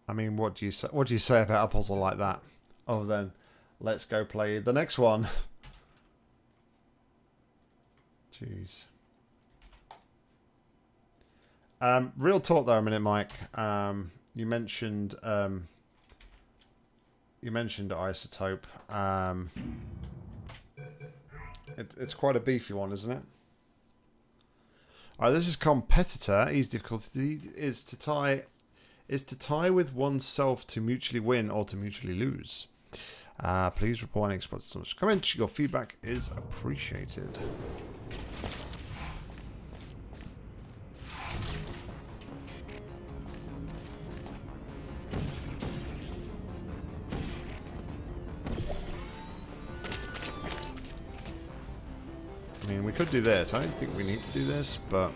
Speaker 1: I mean, what do you say? What do you say about a puzzle like that? Other than, let's go play the next one. (laughs) Jeez. Um, real talk there a minute, Mike. Um, you mentioned um, you mentioned isotope. Um, it, it's quite a beefy one, isn't it? All right, this is competitor. Easy difficulty is to tie is to tie with oneself to mutually win or to mutually lose. Uh, please report any exploits. Comment. Your feedback is appreciated. Could do this. I don't think we need to do this, but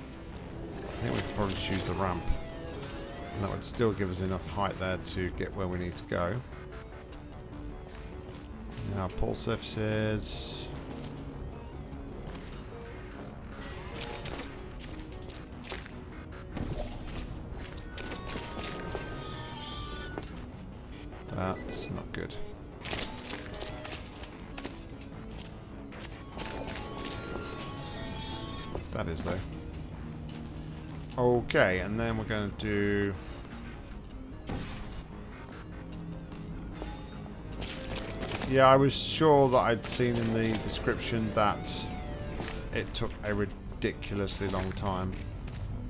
Speaker 1: I think we could probably choose the ramp. And that would still give us enough height there to get where we need to go. Now, pull surfaces. That's not good. Okay, and then we're going to do... Yeah, I was sure that I'd seen in the description that it took a ridiculously long time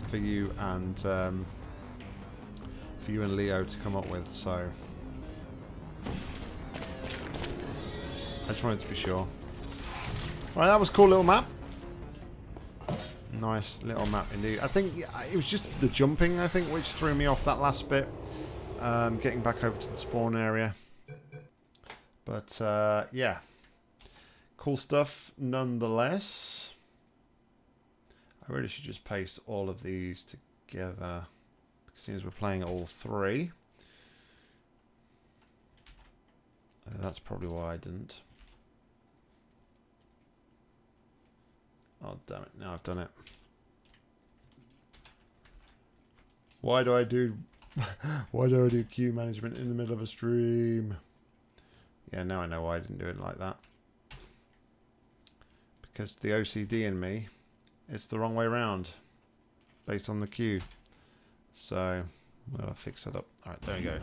Speaker 1: for you and um, for you and Leo to come up with, so I just wanted to be sure. Right, that was a cool little map. Nice little map indeed. I think it was just the jumping, I think, which threw me off that last bit. Um, getting back over to the spawn area. But, uh, yeah. Cool stuff nonetheless. I really should just paste all of these together. Seems we're playing all three. Uh, that's probably why I didn't. Oh, damn it. Now I've done it. Why do I do... (laughs) why do I do queue management in the middle of a stream? Yeah, now I know why I didn't do it like that. Because the OCD in me, it's the wrong way around. Based on the queue. So, I'll fix that up. Alright, there we go.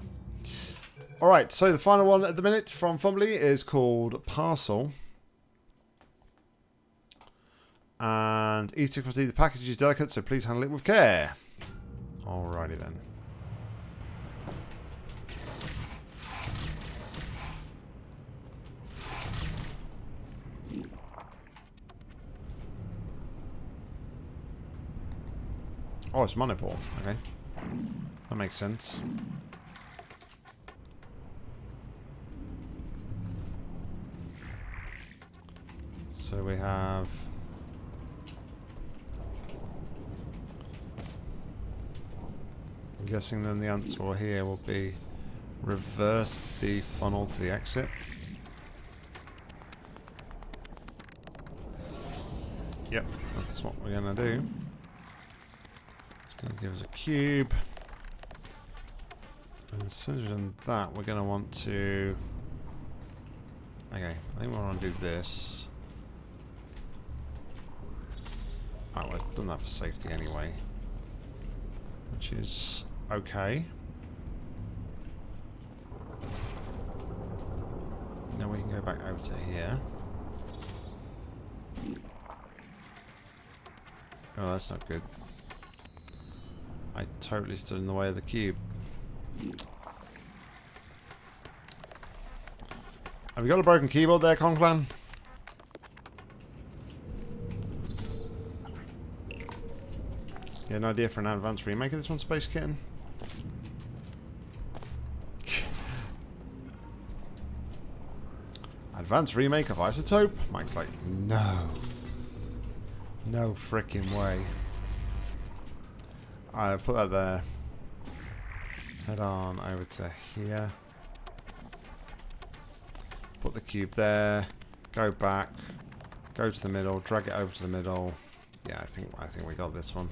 Speaker 1: Alright, so the final one at the minute from Fumbly is called Parcel. And Easter see the package is delicate, so please handle it with care. Alrighty then. Oh, it's monopole. Okay. That makes sense. So we have I'm guessing then the answer here will be reverse the funnel to the exit. Yep, that's what we're going to do. It's going to give us a cube. And we've done that, we're going to want to... Okay, I think we want to do this. Alright, well, I've done that for safety anyway. Which is okay. Now we can go back over to here. Oh, that's not good. I totally stood in the way of the cube. Have you got a broken keyboard there, Conclan? Yeah, an idea for an advanced remake of this one, Space Kitten? Advanced remake of Isotope? Mike's like, no. No freaking way. Alright, put that there. Head on over to here. Put the cube there. Go back. Go to the middle. Drag it over to the middle. Yeah, I think I think we got this one.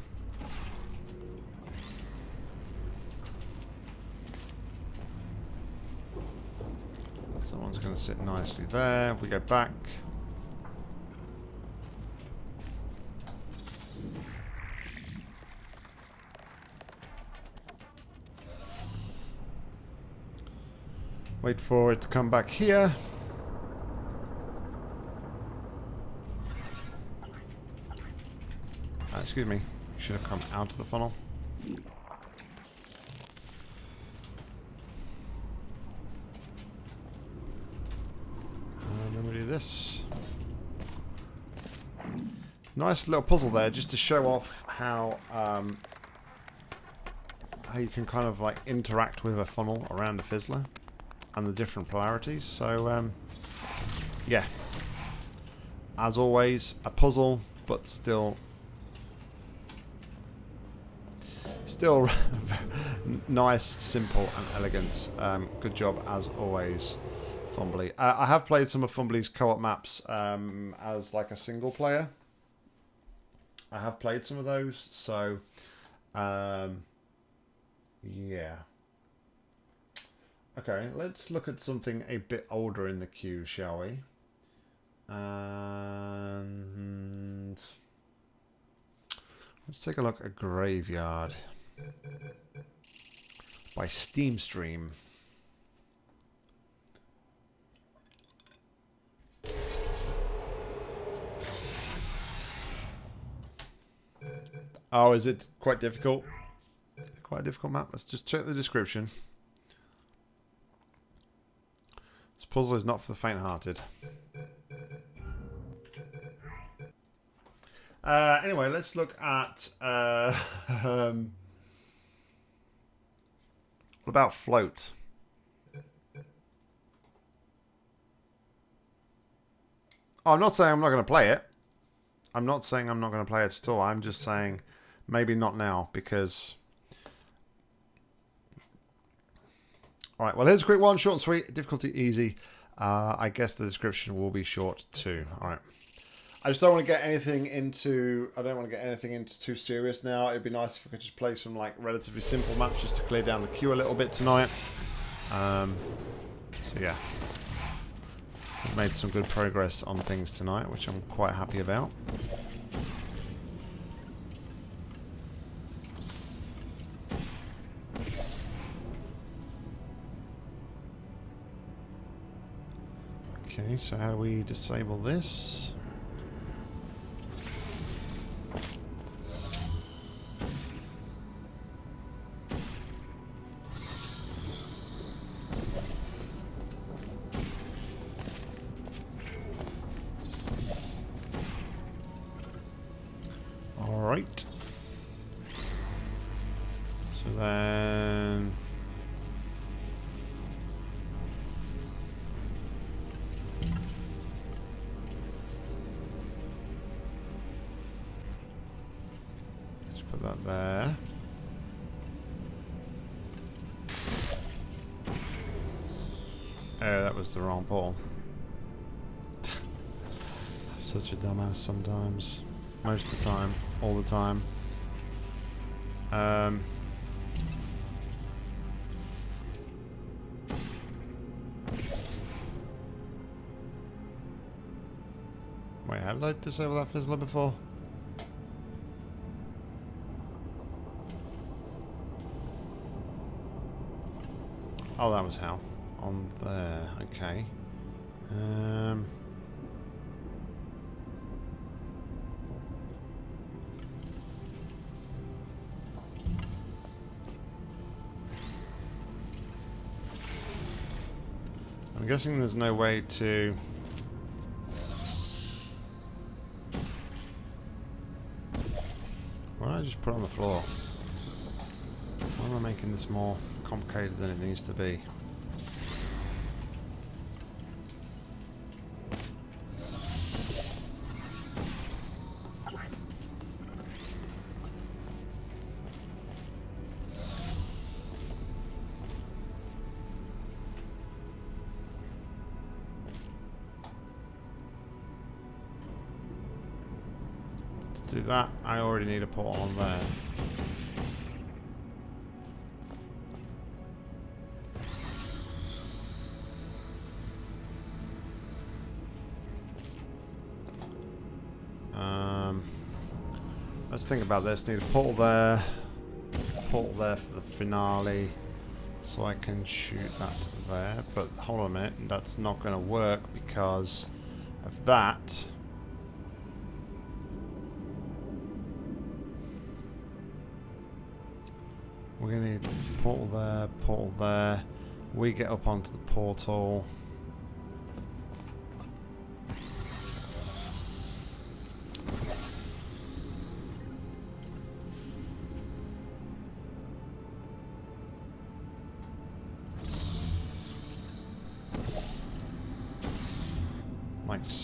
Speaker 1: Going to sit nicely there. We go back. Wait for it to come back here. Uh, excuse me. Should have come out of the funnel. And then we do this. Nice little puzzle there, just to show off how um, how you can kind of like interact with a funnel around a fizzler and the different polarities. So, um, yeah. As always, a puzzle, but still... Still (laughs) nice, simple, and elegant. Um, good job, as always, Fumbly. Uh, I have played some of Fumbly's co-op maps um, as like a single player. I have played some of those, so... Um, yeah. Okay, let's look at something a bit older in the queue, shall we? And let's take a look at Graveyard by Steam Oh, is it quite difficult? Quite a difficult map. Let's just check the description. This puzzle is not for the faint-hearted. Uh, anyway, let's look at... Uh, (laughs) um, what about Float? Oh, I'm not saying I'm not going to play it. I'm not saying I'm not going to play it at all. I'm just saying maybe not now because... Alright, well here's a quick one, short and sweet, difficulty easy. Uh, I guess the description will be short too. Alright. I just don't want to get anything into, I don't want to get anything into too serious now. It'd be nice if I could just play some like relatively simple maps just to clear down the queue a little bit tonight. Um, so yeah. I've made some good progress on things tonight, which I'm quite happy about. Okay, so how do we disable this? The wrong ball. Such a dumbass sometimes. Most of the time. All the time. Um... Wait, how did I disable that fizzler before? Oh, that was how. On there, okay. Um... I'm guessing there's no way to... Why don't I just put it on the floor? Why am I making this more complicated than it needs to be? Let's think about this. Need a portal there, portal there for the finale, so I can shoot that there. But hold on a minute, that's not going to work because of that. We're going to need portal there, portal there. We get up onto the portal.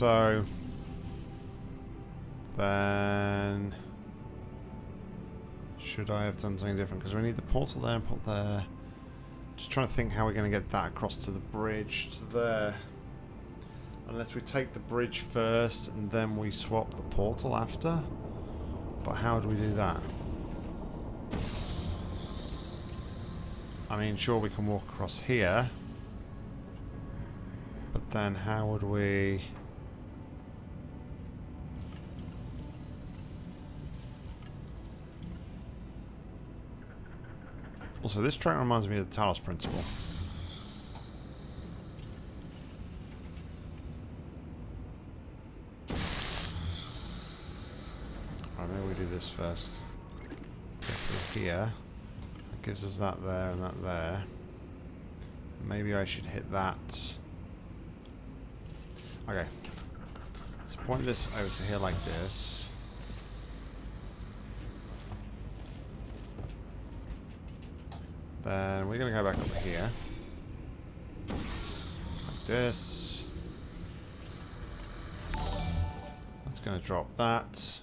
Speaker 1: So. Then... Should I have done something different? Because we need the portal there and portal there. Just trying to think how we're going to get that across to the bridge to there. Unless we take the bridge first and then we swap the portal after. But how do we do that? I mean, sure we can walk across here. But then how would we... Also, this track reminds me of the Talos Principle. Alright, maybe we do this first. Here. That gives us that there and that there. Maybe I should hit that. Okay. Let's point this over to here like this. Then we're going to go back over here. Like this. That's going to drop that.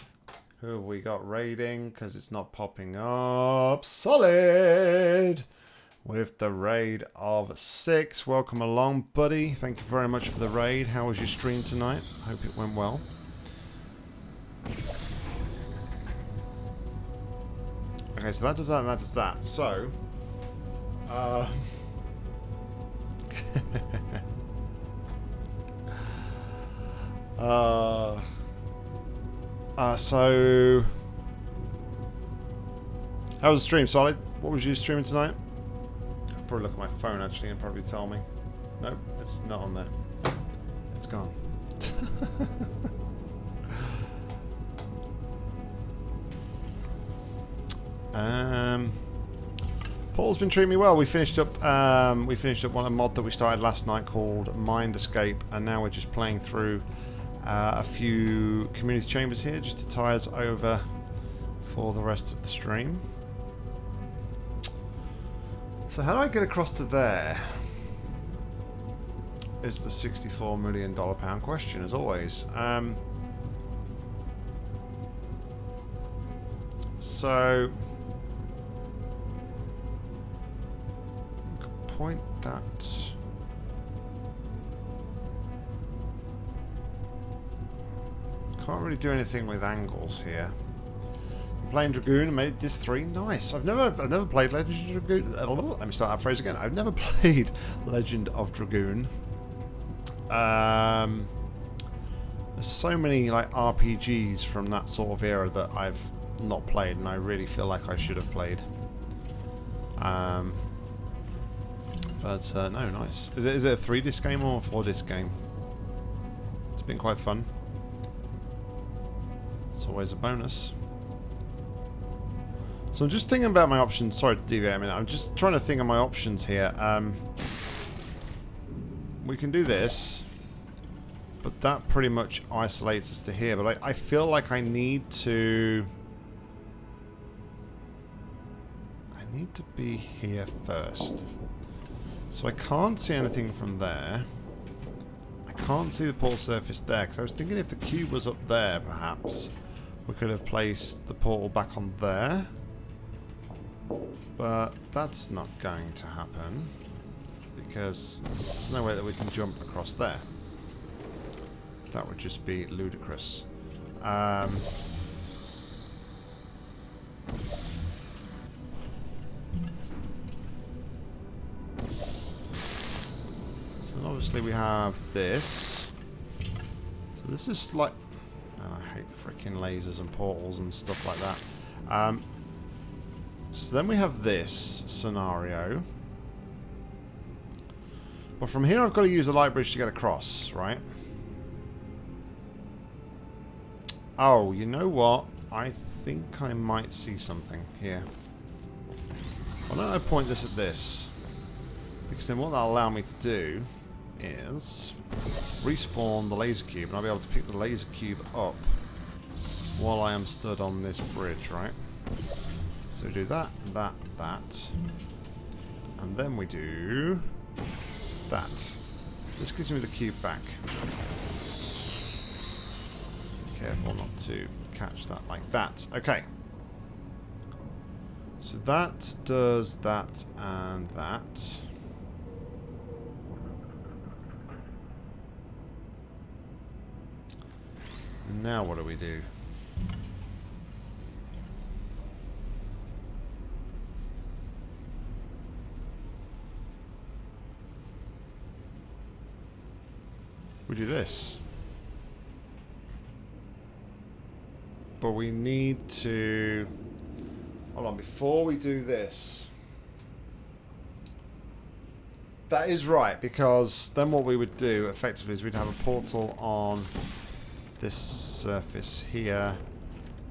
Speaker 1: Who have we got raiding? Because it's not popping up. Solid! With the raid of six. Welcome along, buddy. Thank you very much for the raid. How was your stream tonight? Hope it went well. Okay, so that does that and that does that. So, uh, (laughs) uh, uh, so, how was the stream, Solid? What was you streaming tonight? I'll probably look at my phone actually and probably tell me. Nope, it's not on there. It's gone. (laughs) um. Paul's been treating me well. We finished up um, we finished up one a mod that we started last night called Mind Escape, and now we're just playing through uh, a few community chambers here just to tie us over for the rest of the stream. So how do I get across to there? Is the $64 million pound question, as always. Um, so... point that... Can't really do anything with angles here. I'm playing Dragoon and made this three. Nice. I've never I've never played Legend of Dragoon. Let me start that phrase again. I've never (laughs) played Legend of Dragoon. Um, there's so many like RPGs from that sort of era that I've not played, and I really feel like I should have played. Um, but uh, no, nice. Is it is it a three disc game or a four disc game? It's been quite fun. It's always a bonus. So I'm just thinking about my options. Sorry to deviate a minute. I'm just trying to think of my options here. Um, we can do this. But that pretty much isolates us to here. But I, I feel like I need to... I need to be here first. So I can't see anything from there. I can't see the portal surface there. Because I was thinking if the cube was up there, perhaps, we could have placed the portal back on there. But that's not going to happen because there's no way that we can jump across there. That would just be ludicrous. Um, so obviously we have this. So this is like... And I hate freaking lasers and portals and stuff like that. Um, so then we have this scenario. But from here I've got to use the light bridge to get across, right? Oh, you know what? I think I might see something here. Why don't I point this at this? Because then what that'll allow me to do is respawn the laser cube and I'll be able to pick the laser cube up while I am stood on this bridge, right? So do that, that, that. And then we do that. This gives me the cube back. Careful not to catch that like that. Okay. So that does that and that. Now what do we do? We do this. But we need to... Hold on, before we do this... That is right, because then what we would do, effectively, is we'd have a portal on this surface here,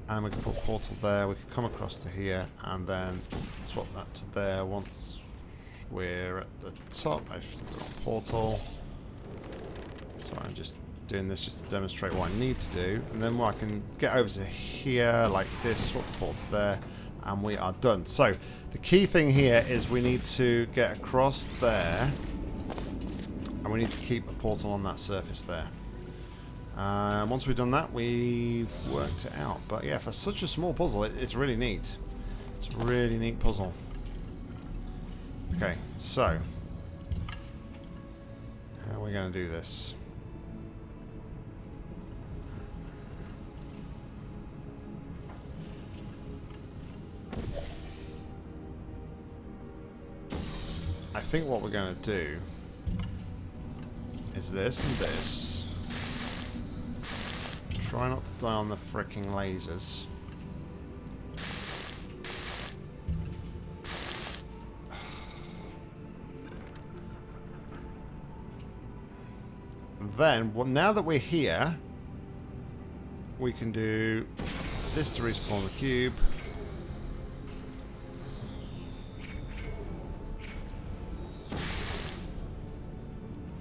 Speaker 1: and we can put a portal there, we can come across to here, and then swap that to there once we're at the top. I've got a portal. Sorry, I'm just doing this just to demonstrate what I need to do. And then I can get over to here like this, swap the port to there, and we are done. So, the key thing here is we need to get across there, and we need to keep a portal on that surface there. Uh, once we've done that, we've worked it out. But yeah, for such a small puzzle, it, it's really neat. It's a really neat puzzle. Okay, so how are we going to do this? I think what we're going to do is this and this. Try not to die on the freaking lasers. And then, well, now that we're here, we can do this to respawn the cube.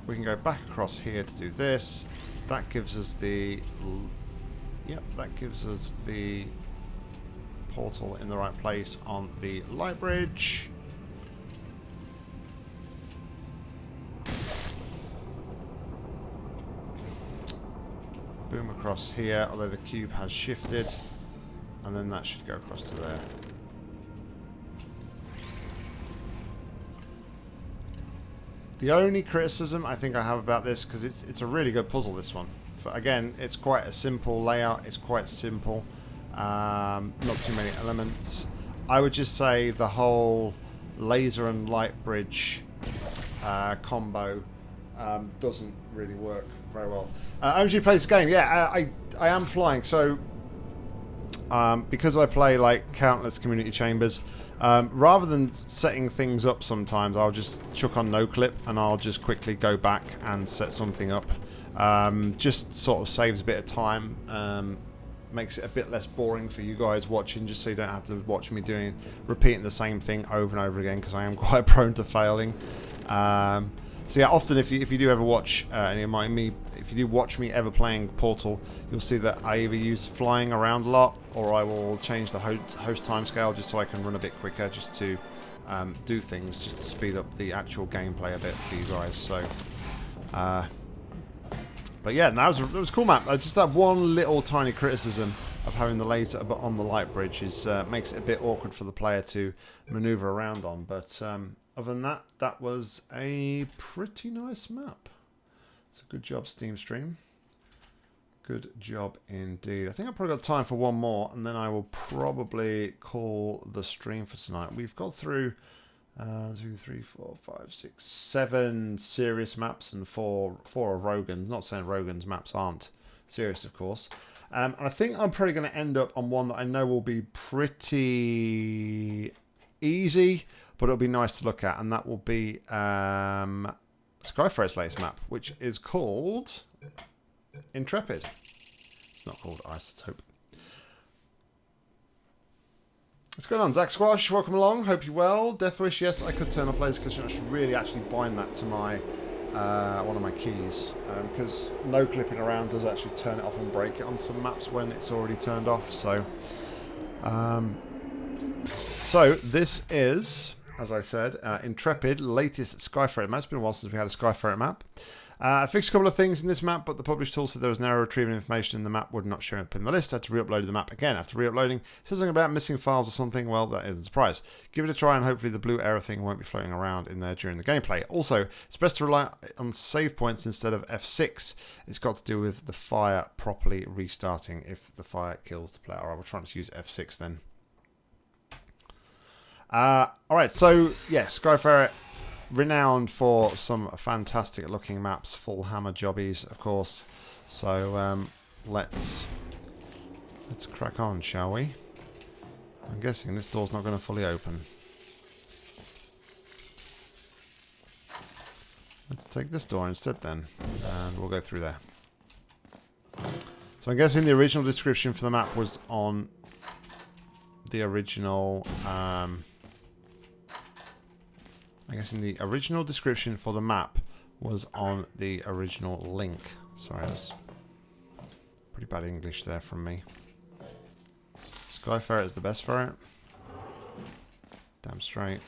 Speaker 1: We can go back across here to do this that gives us the yep that gives us the portal in the right place on the light bridge. Boom across here although the cube has shifted and then that should go across to there. The only criticism I think I have about this, because it's, it's a really good puzzle, this one. For, again, it's quite a simple layout. It's quite simple. Um, not too many elements. I would just say the whole laser and light bridge uh, combo um, doesn't really work very well. Uh, OMG plays the game. Yeah, I, I, I am flying. So um, because I play like countless community chambers, um, rather than setting things up sometimes, I'll just chuck on no clip and I'll just quickly go back and set something up. Um, just sort of saves a bit of time, um, makes it a bit less boring for you guys watching, just so you don't have to watch me doing repeating the same thing over and over again because I am (laughs) quite prone to failing. Um, so yeah, often if you, if you do ever watch uh, any of my me, if you do watch me ever playing Portal, you'll see that I either use flying around a lot, or I will change the host, host timescale just so I can run a bit quicker, just to um, do things, just to speed up the actual gameplay a bit for you guys. So, uh, but yeah, that was a, that was a cool map. Uh, just that one little tiny criticism of having the laser but on the light bridge is uh, makes it a bit awkward for the player to maneuver around on. But um, other than that, that was a pretty nice map. So good job, Steam Stream. Good job indeed. I think I've probably got time for one more, and then I will probably call the stream for tonight. We've got through uh, two, three, four, five, six, seven serious maps and four four of Rogan's. Not saying Rogan's maps aren't serious, of course. Um, and I think I'm probably going to end up on one that I know will be pretty easy, but it'll be nice to look at, and that will be um, Skyferret's latest map, which is called Intrepid. It's not called Isotope. What's going on, Zach Squash? Welcome along. Hope you're well. Deathwish, yes, I could turn off laser because I should really actually bind that to my uh, one of my keys because um, no clipping around does actually turn it off and break it on some maps when it's already turned off. So, um, so this is, as I said, uh, Intrepid, latest Skyferret map. It's been a while since we had a Skyferret map. Uh, I fixed a couple of things in this map, but the published tool said there was an error retrieving information in the map would not show up in the list. I had to re-upload the map again. After re-uploading, says something about missing files or something. Well, that isn't a surprise. Give it a try and hopefully the blue error thing won't be floating around in there during the gameplay. Also, it's best to rely on save points instead of F6. It's got to do with the fire properly restarting if the fire kills the player. I will try to use F6 then. Uh, Alright, so, yeah, Skyferret renowned for some fantastic looking maps, full hammer jobbies, of course. So um, let's let's crack on, shall we? I'm guessing this door's not going to fully open. Let's take this door instead then, and we'll go through there. So I'm guessing the original description for the map was on the original um, I guess in the original description for the map was on the original link. Sorry, that's pretty bad English there from me. Sky Ferret is the best ferret. Damn straight.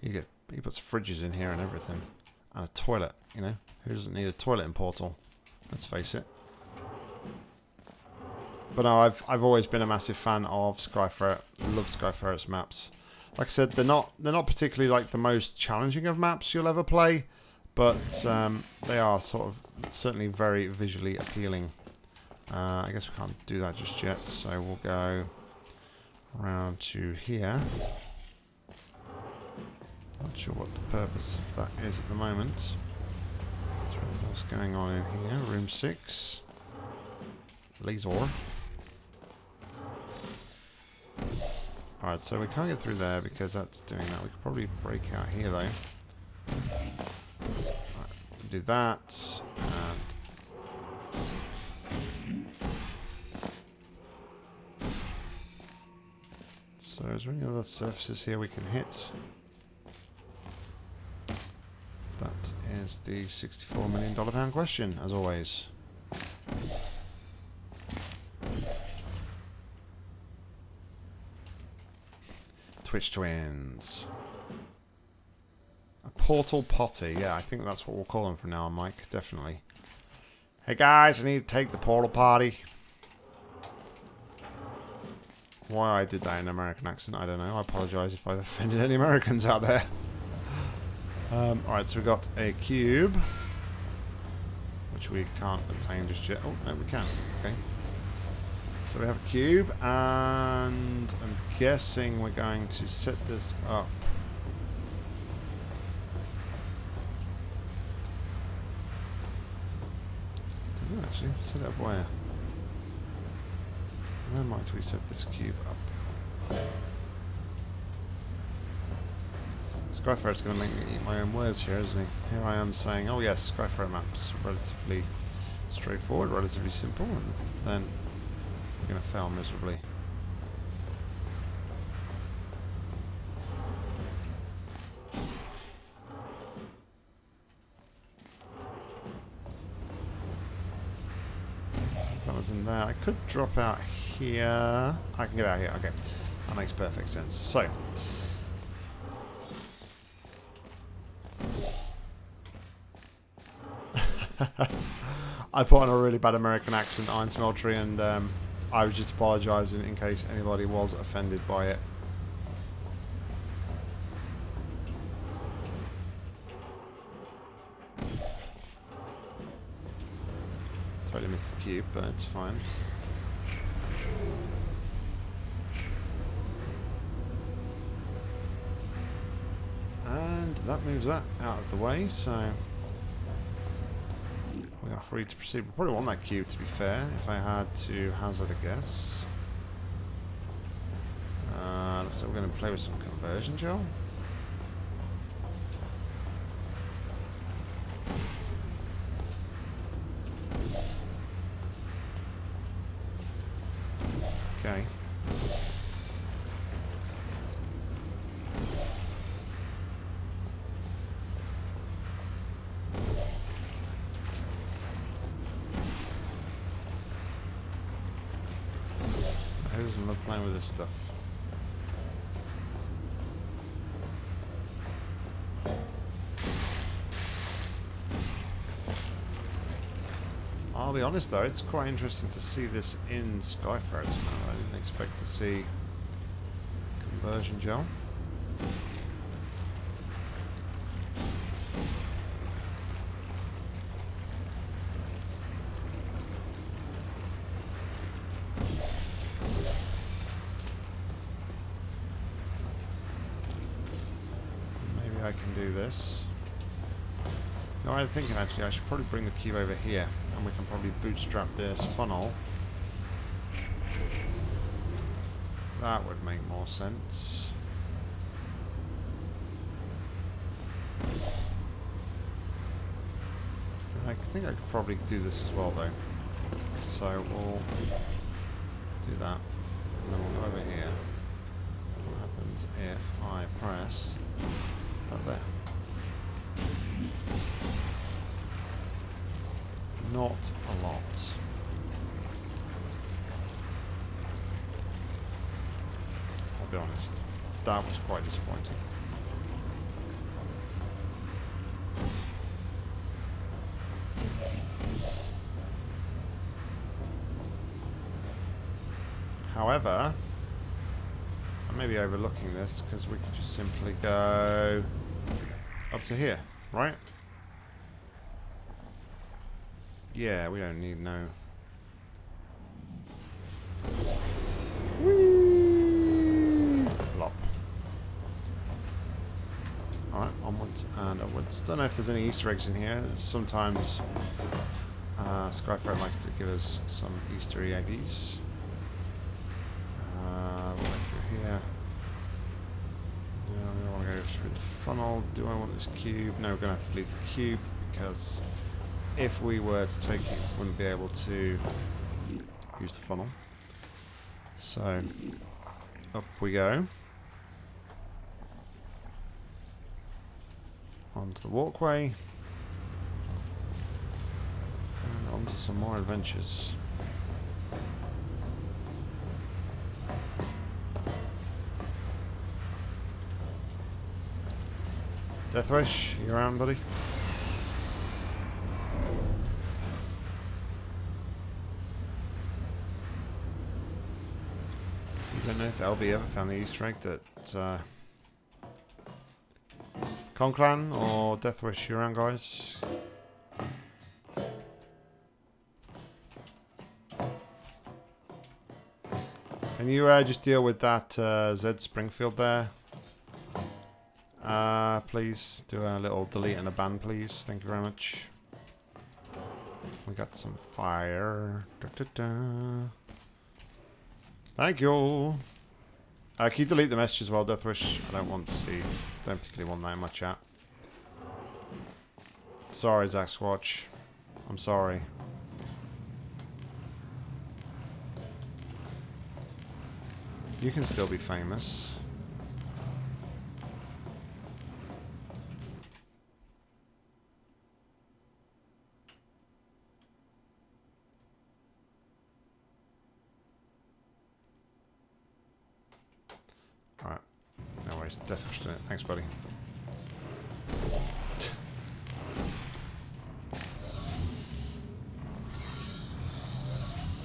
Speaker 1: You get he puts fridges in here and everything. And a toilet, you know? Who doesn't need a toilet in Portal? Let's face it. But no, I've I've always been a massive fan of Skyferret. I love Skyferret's maps like I said, they're not they're not particularly like the most challenging of maps you'll ever play, but um, they are sort of certainly very visually appealing. Uh, I guess we can't do that just yet, so we'll go around to here. Not sure what the purpose of that is at the moment. Else going on in here? Room 6. Laser. Alright, so we can't get through there because that's doing that. We could probably break out here though. Right, do that. And so is there any other surfaces here we can hit? That is the $64 million pound question, as always. Twitch Twins. A Portal Potty. Yeah, I think that's what we'll call them from now on, Mike. Definitely. Hey guys, I need to take the portal party. Why I did that in an American accent, I don't know. I apologise if I've offended any Americans out there. Um, Alright, so we've got a cube. Which we can't obtain just yet. Oh, no, we can. Okay. So we have a cube, and I'm guessing we're going to set this up. Actually. Set up where? Where might we set this cube up? Skyferret's going to make me eat my own words here, isn't he? Here I am saying, oh yes, Skyferret map's relatively straightforward, relatively simple, and then going to fail miserably. That was in there. I could drop out here. I can get out here. Okay. That makes perfect sense. So. (laughs) I put on a really bad American accent, Iron Smeltery, and um, I was just apologising in case anybody was offended by it. Totally missed the cube, but it's fine. And that moves that out of the way, so free to proceed. We probably want that cube to be fair, if I had to hazard a guess. Uh, looks like we're going to play with some conversion gel. This stuff? I'll be honest though, it's quite interesting to see this in Skyferret. It's I didn't expect to see conversion gel. I'm thinking actually I should probably bring the cube over here and we can probably bootstrap this funnel. That would make more sense. I think I could probably do this as well though. So we'll do that. And then we'll go over here. What happens if I press that there? Not a lot. I'll be honest. That was quite disappointing. However, I may be overlooking this because we could just simply go up to here, right? Yeah, we don't need no. Don't know if there's any Easter eggs in here. Sometimes uh, Skyferret likes to give us some Easter eggs. Uh, right through here. Don't want to go through the funnel. Do I want this cube? No, we're going to have to leave the cube because if we were to take it, we wouldn't be able to use the funnel. So, up we go. the walkway. And on to some more adventures. Deathwish, you around, buddy? I don't know if Albie ever found the Easter egg that uh, Conclan or Deathwish, you around, guys? Can you uh, just deal with that uh, Zed Springfield there? Uh, please do a little delete and a ban, please. Thank you very much. We got some fire. Da, da, da. Thank you. Uh, can you delete the message as well, Deathwish? I don't want to see. Don't particularly want that in my chat. Sorry, Zack Squatch. I'm sorry. You can still be famous. Alright. Worries. Deathwish doing it. Thanks, buddy.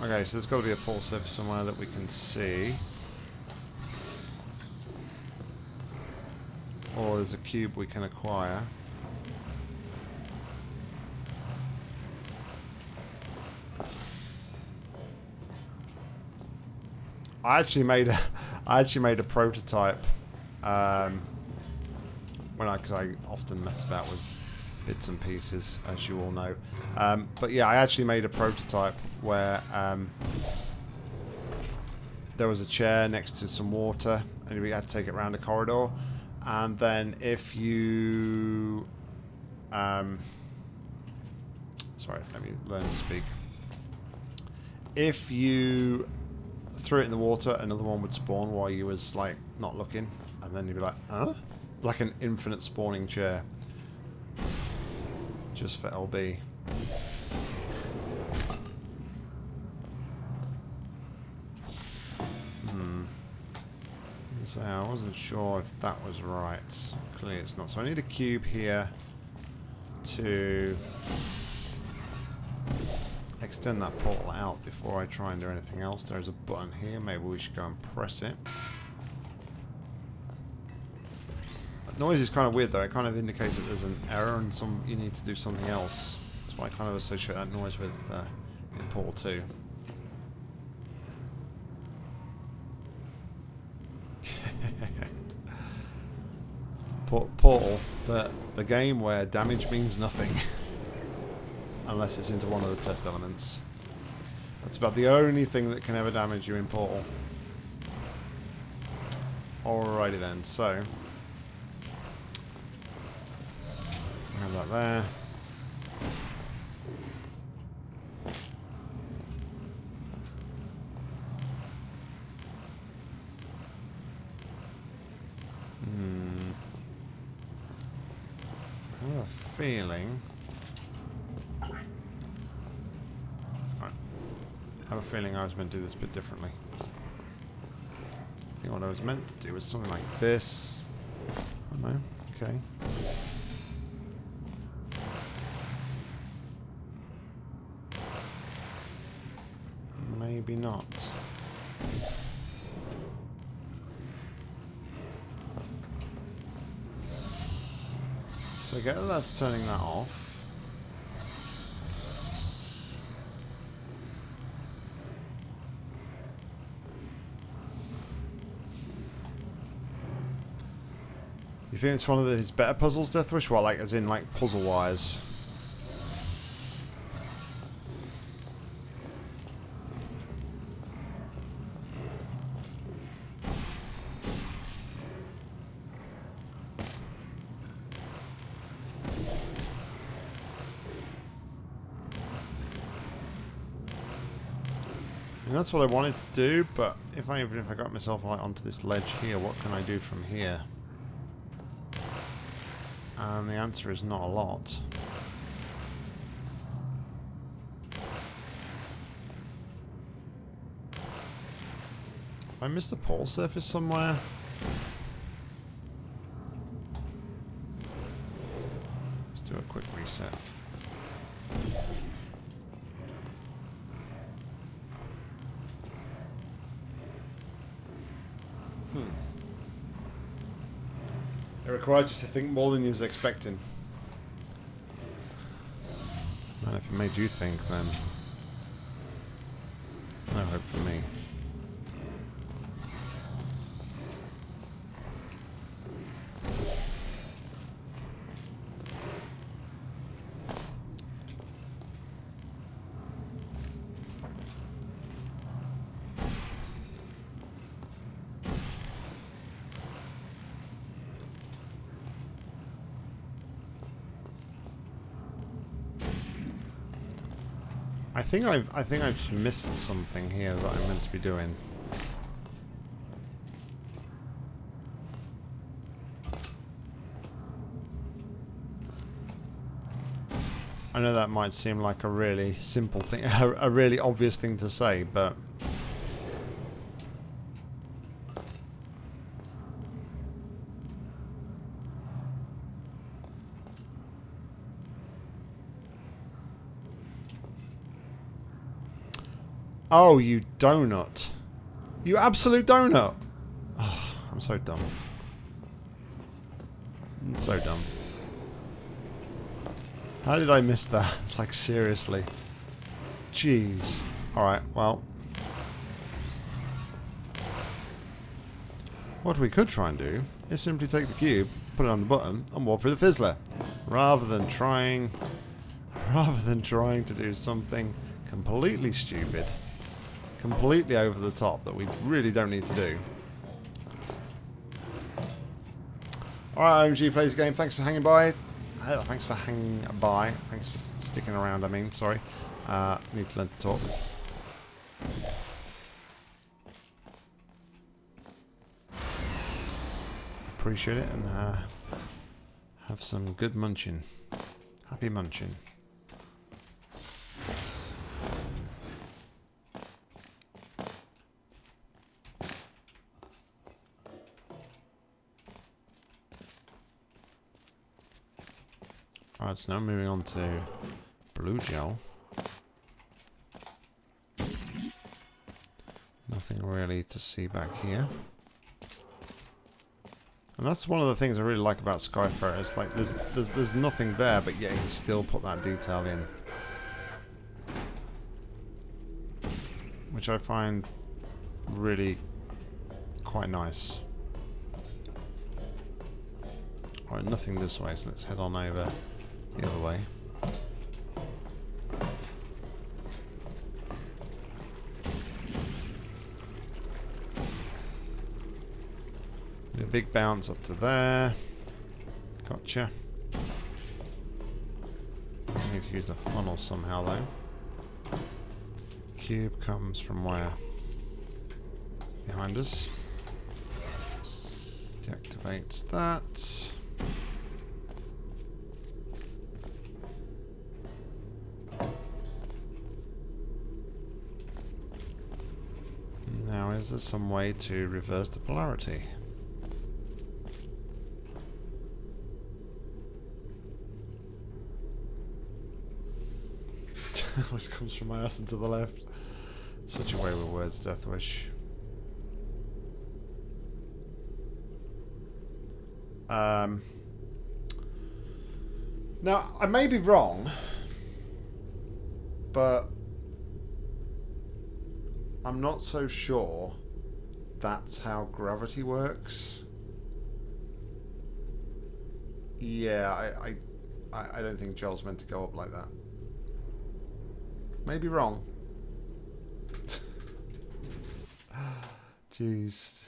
Speaker 1: Okay, so there's got to be a surface somewhere that we can see. Or there's a cube we can acquire. I actually made a, (laughs) I actually made a prototype, um, when I, because I often mess about with bits and pieces, as you all know. Um, but yeah, I actually made a prototype where um, there was a chair next to some water, and we had to take it around a corridor. And then if you, um, sorry, let me learn to speak. If you threw it in the water, another one would spawn while you was like not looking, and then you'd be like, huh? Like an infinite spawning chair. Just for LB. Hmm. So I wasn't sure if that was right. Clearly it's not. So I need a cube here to extend that portal out before I try and do anything else. There's a button here. Maybe we should go and press it. That noise is kind of weird though. It kind of indicates that there's an error and some you need to do something else. That's why I kind of associate that noise with uh, in Portal 2. (laughs) Portal, the, the game where damage means nothing. (laughs) Unless it's into one of the test elements. That's about the only thing that can ever damage you in Portal. Alrighty then, so. Have that there. Hmm. I have a feeling. I have a feeling I was meant to do this a bit differently. I think what I was meant to do was something like this. Oh no, okay. Maybe not. So I that that's turning that off. You think it's one of his better puzzles, Deathwish? Well, like, as in, like, puzzle-wise. That's what I wanted to do, but if I even if I got myself onto this ledge here, what can I do from here? And the answer is not a lot. I missed the pole surface somewhere. Let's do a quick reset. You to think more than you was expecting. Man, if it made you think, then there's no hope for me. I think I've I think I've missed something here that I'm meant to be doing. I know that might seem like a really simple thing, (laughs) a really obvious thing to say, but Oh, you donut. You absolute donut. Oh, I'm so dumb. I'm so dumb. How did I miss that? It's (laughs) like, seriously. Jeez. Alright, well. What we could try and do is simply take the cube, put it on the button, and walk through the fizzler. Rather than trying... (laughs) Rather than trying to do something completely stupid completely over the top that we really don't need to do. Alright, OMG plays game. Thanks for hanging by. Uh, thanks for hanging by. Thanks for sticking around, I mean. Sorry. Uh, need to learn to talk. Appreciate it and uh, have some good munching. Happy munching. Alright, so now moving on to blue gel. Nothing really to see back here. And that's one of the things I really like about Skyferret. It's like there's there's there's nothing there, but yet he still put that detail in, which I find really quite nice. Alright, nothing this way, so let's head on over the other way. Do a big bounce up to there. Gotcha. I need to use the funnel somehow though. Cube comes from where? Behind us. Deactivates that. Is there some way to reverse the polarity? (laughs) Always comes from my ass and to the left. Such a way with words, Deathwish. Um, now, I may be wrong, but I'm not so sure that's how gravity works. Yeah, I, I, I don't think gel's meant to go up like that. Maybe wrong. Jeez.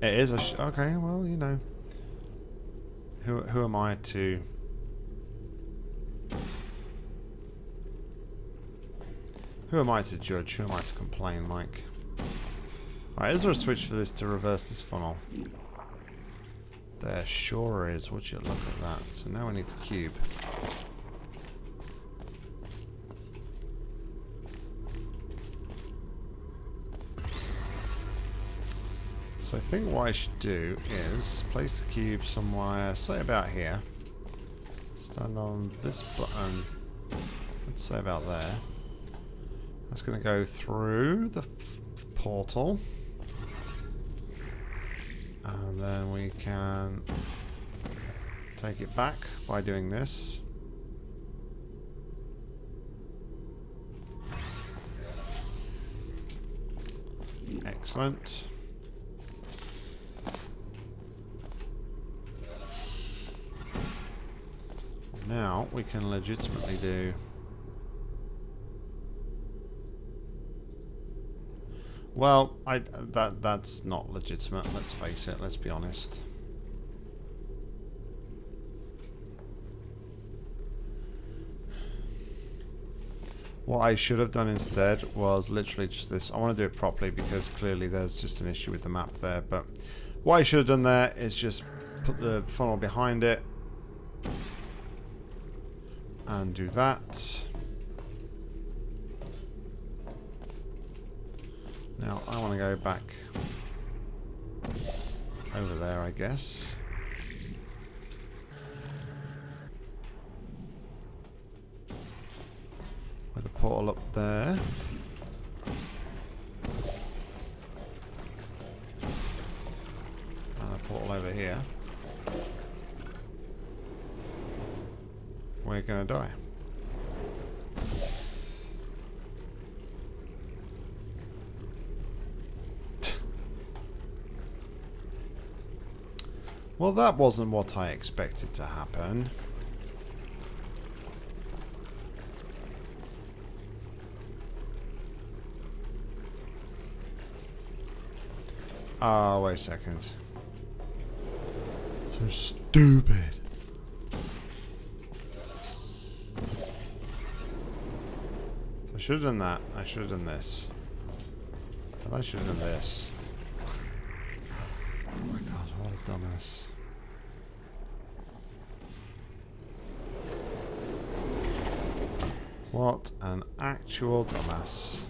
Speaker 1: It is a okay. Well, you know, who who am I to Who am I to judge? Who am I to complain, Mike? Alright, is there a switch for this to reverse this funnel? There sure is. Would you look at that? So now we need the cube. So I think what I should do is place the cube somewhere, say about here. Stand on this button. Let's say about there. That's going to go through the portal. And then we can take it back by doing this. Excellent. Now we can legitimately do Well, I that that's not legitimate, let's face it, let's be honest. What I should have done instead was literally just this. I want to do it properly because clearly there's just an issue with the map there. But what I should have done there is just put the funnel behind it and do that. Now I want to go back over there, I guess. With a portal up there. And a portal over here. We're gonna die. Well, that wasn't what I expected to happen. Oh, wait a second. So stupid. I should have done that. I should have done this. And I should have done this. Oh my god, what a dumbass. What an actual dumbass.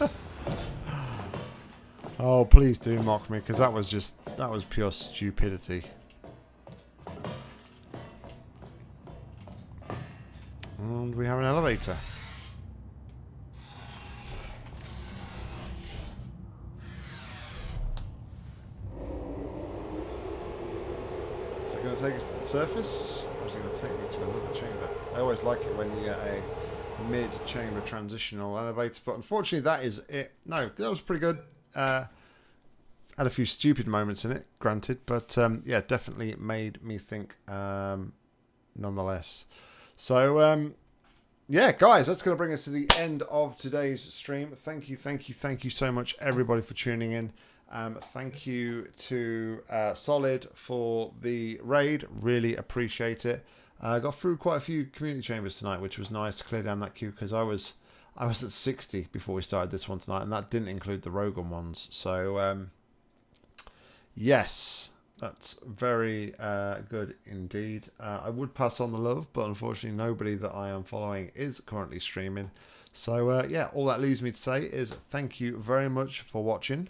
Speaker 1: (laughs) oh, please do mock me, because that was just, that was pure stupidity. And we have an elevator. Is it going to take us to the surface? Or is it going to take me to another chamber? I always like it when you get a mid-chamber transitional elevator, but unfortunately that is it. No, that was pretty good. Uh, had a few stupid moments in it, granted, but um, yeah, definitely made me think um, nonetheless. So, um, yeah, guys, that's going to bring us to the end of today's stream. Thank you, thank you, thank you so much, everybody, for tuning in. Um, thank you to uh, Solid for the raid. Really appreciate it. I uh, got through quite a few community chambers tonight, which was nice to clear down that queue because I was I was at 60 before we started this one tonight, and that didn't include the Rogan ones. So um, yes, that's very uh, good indeed. Uh, I would pass on the love, but unfortunately, nobody that I am following is currently streaming. So uh, yeah, all that leaves me to say is thank you very much for watching.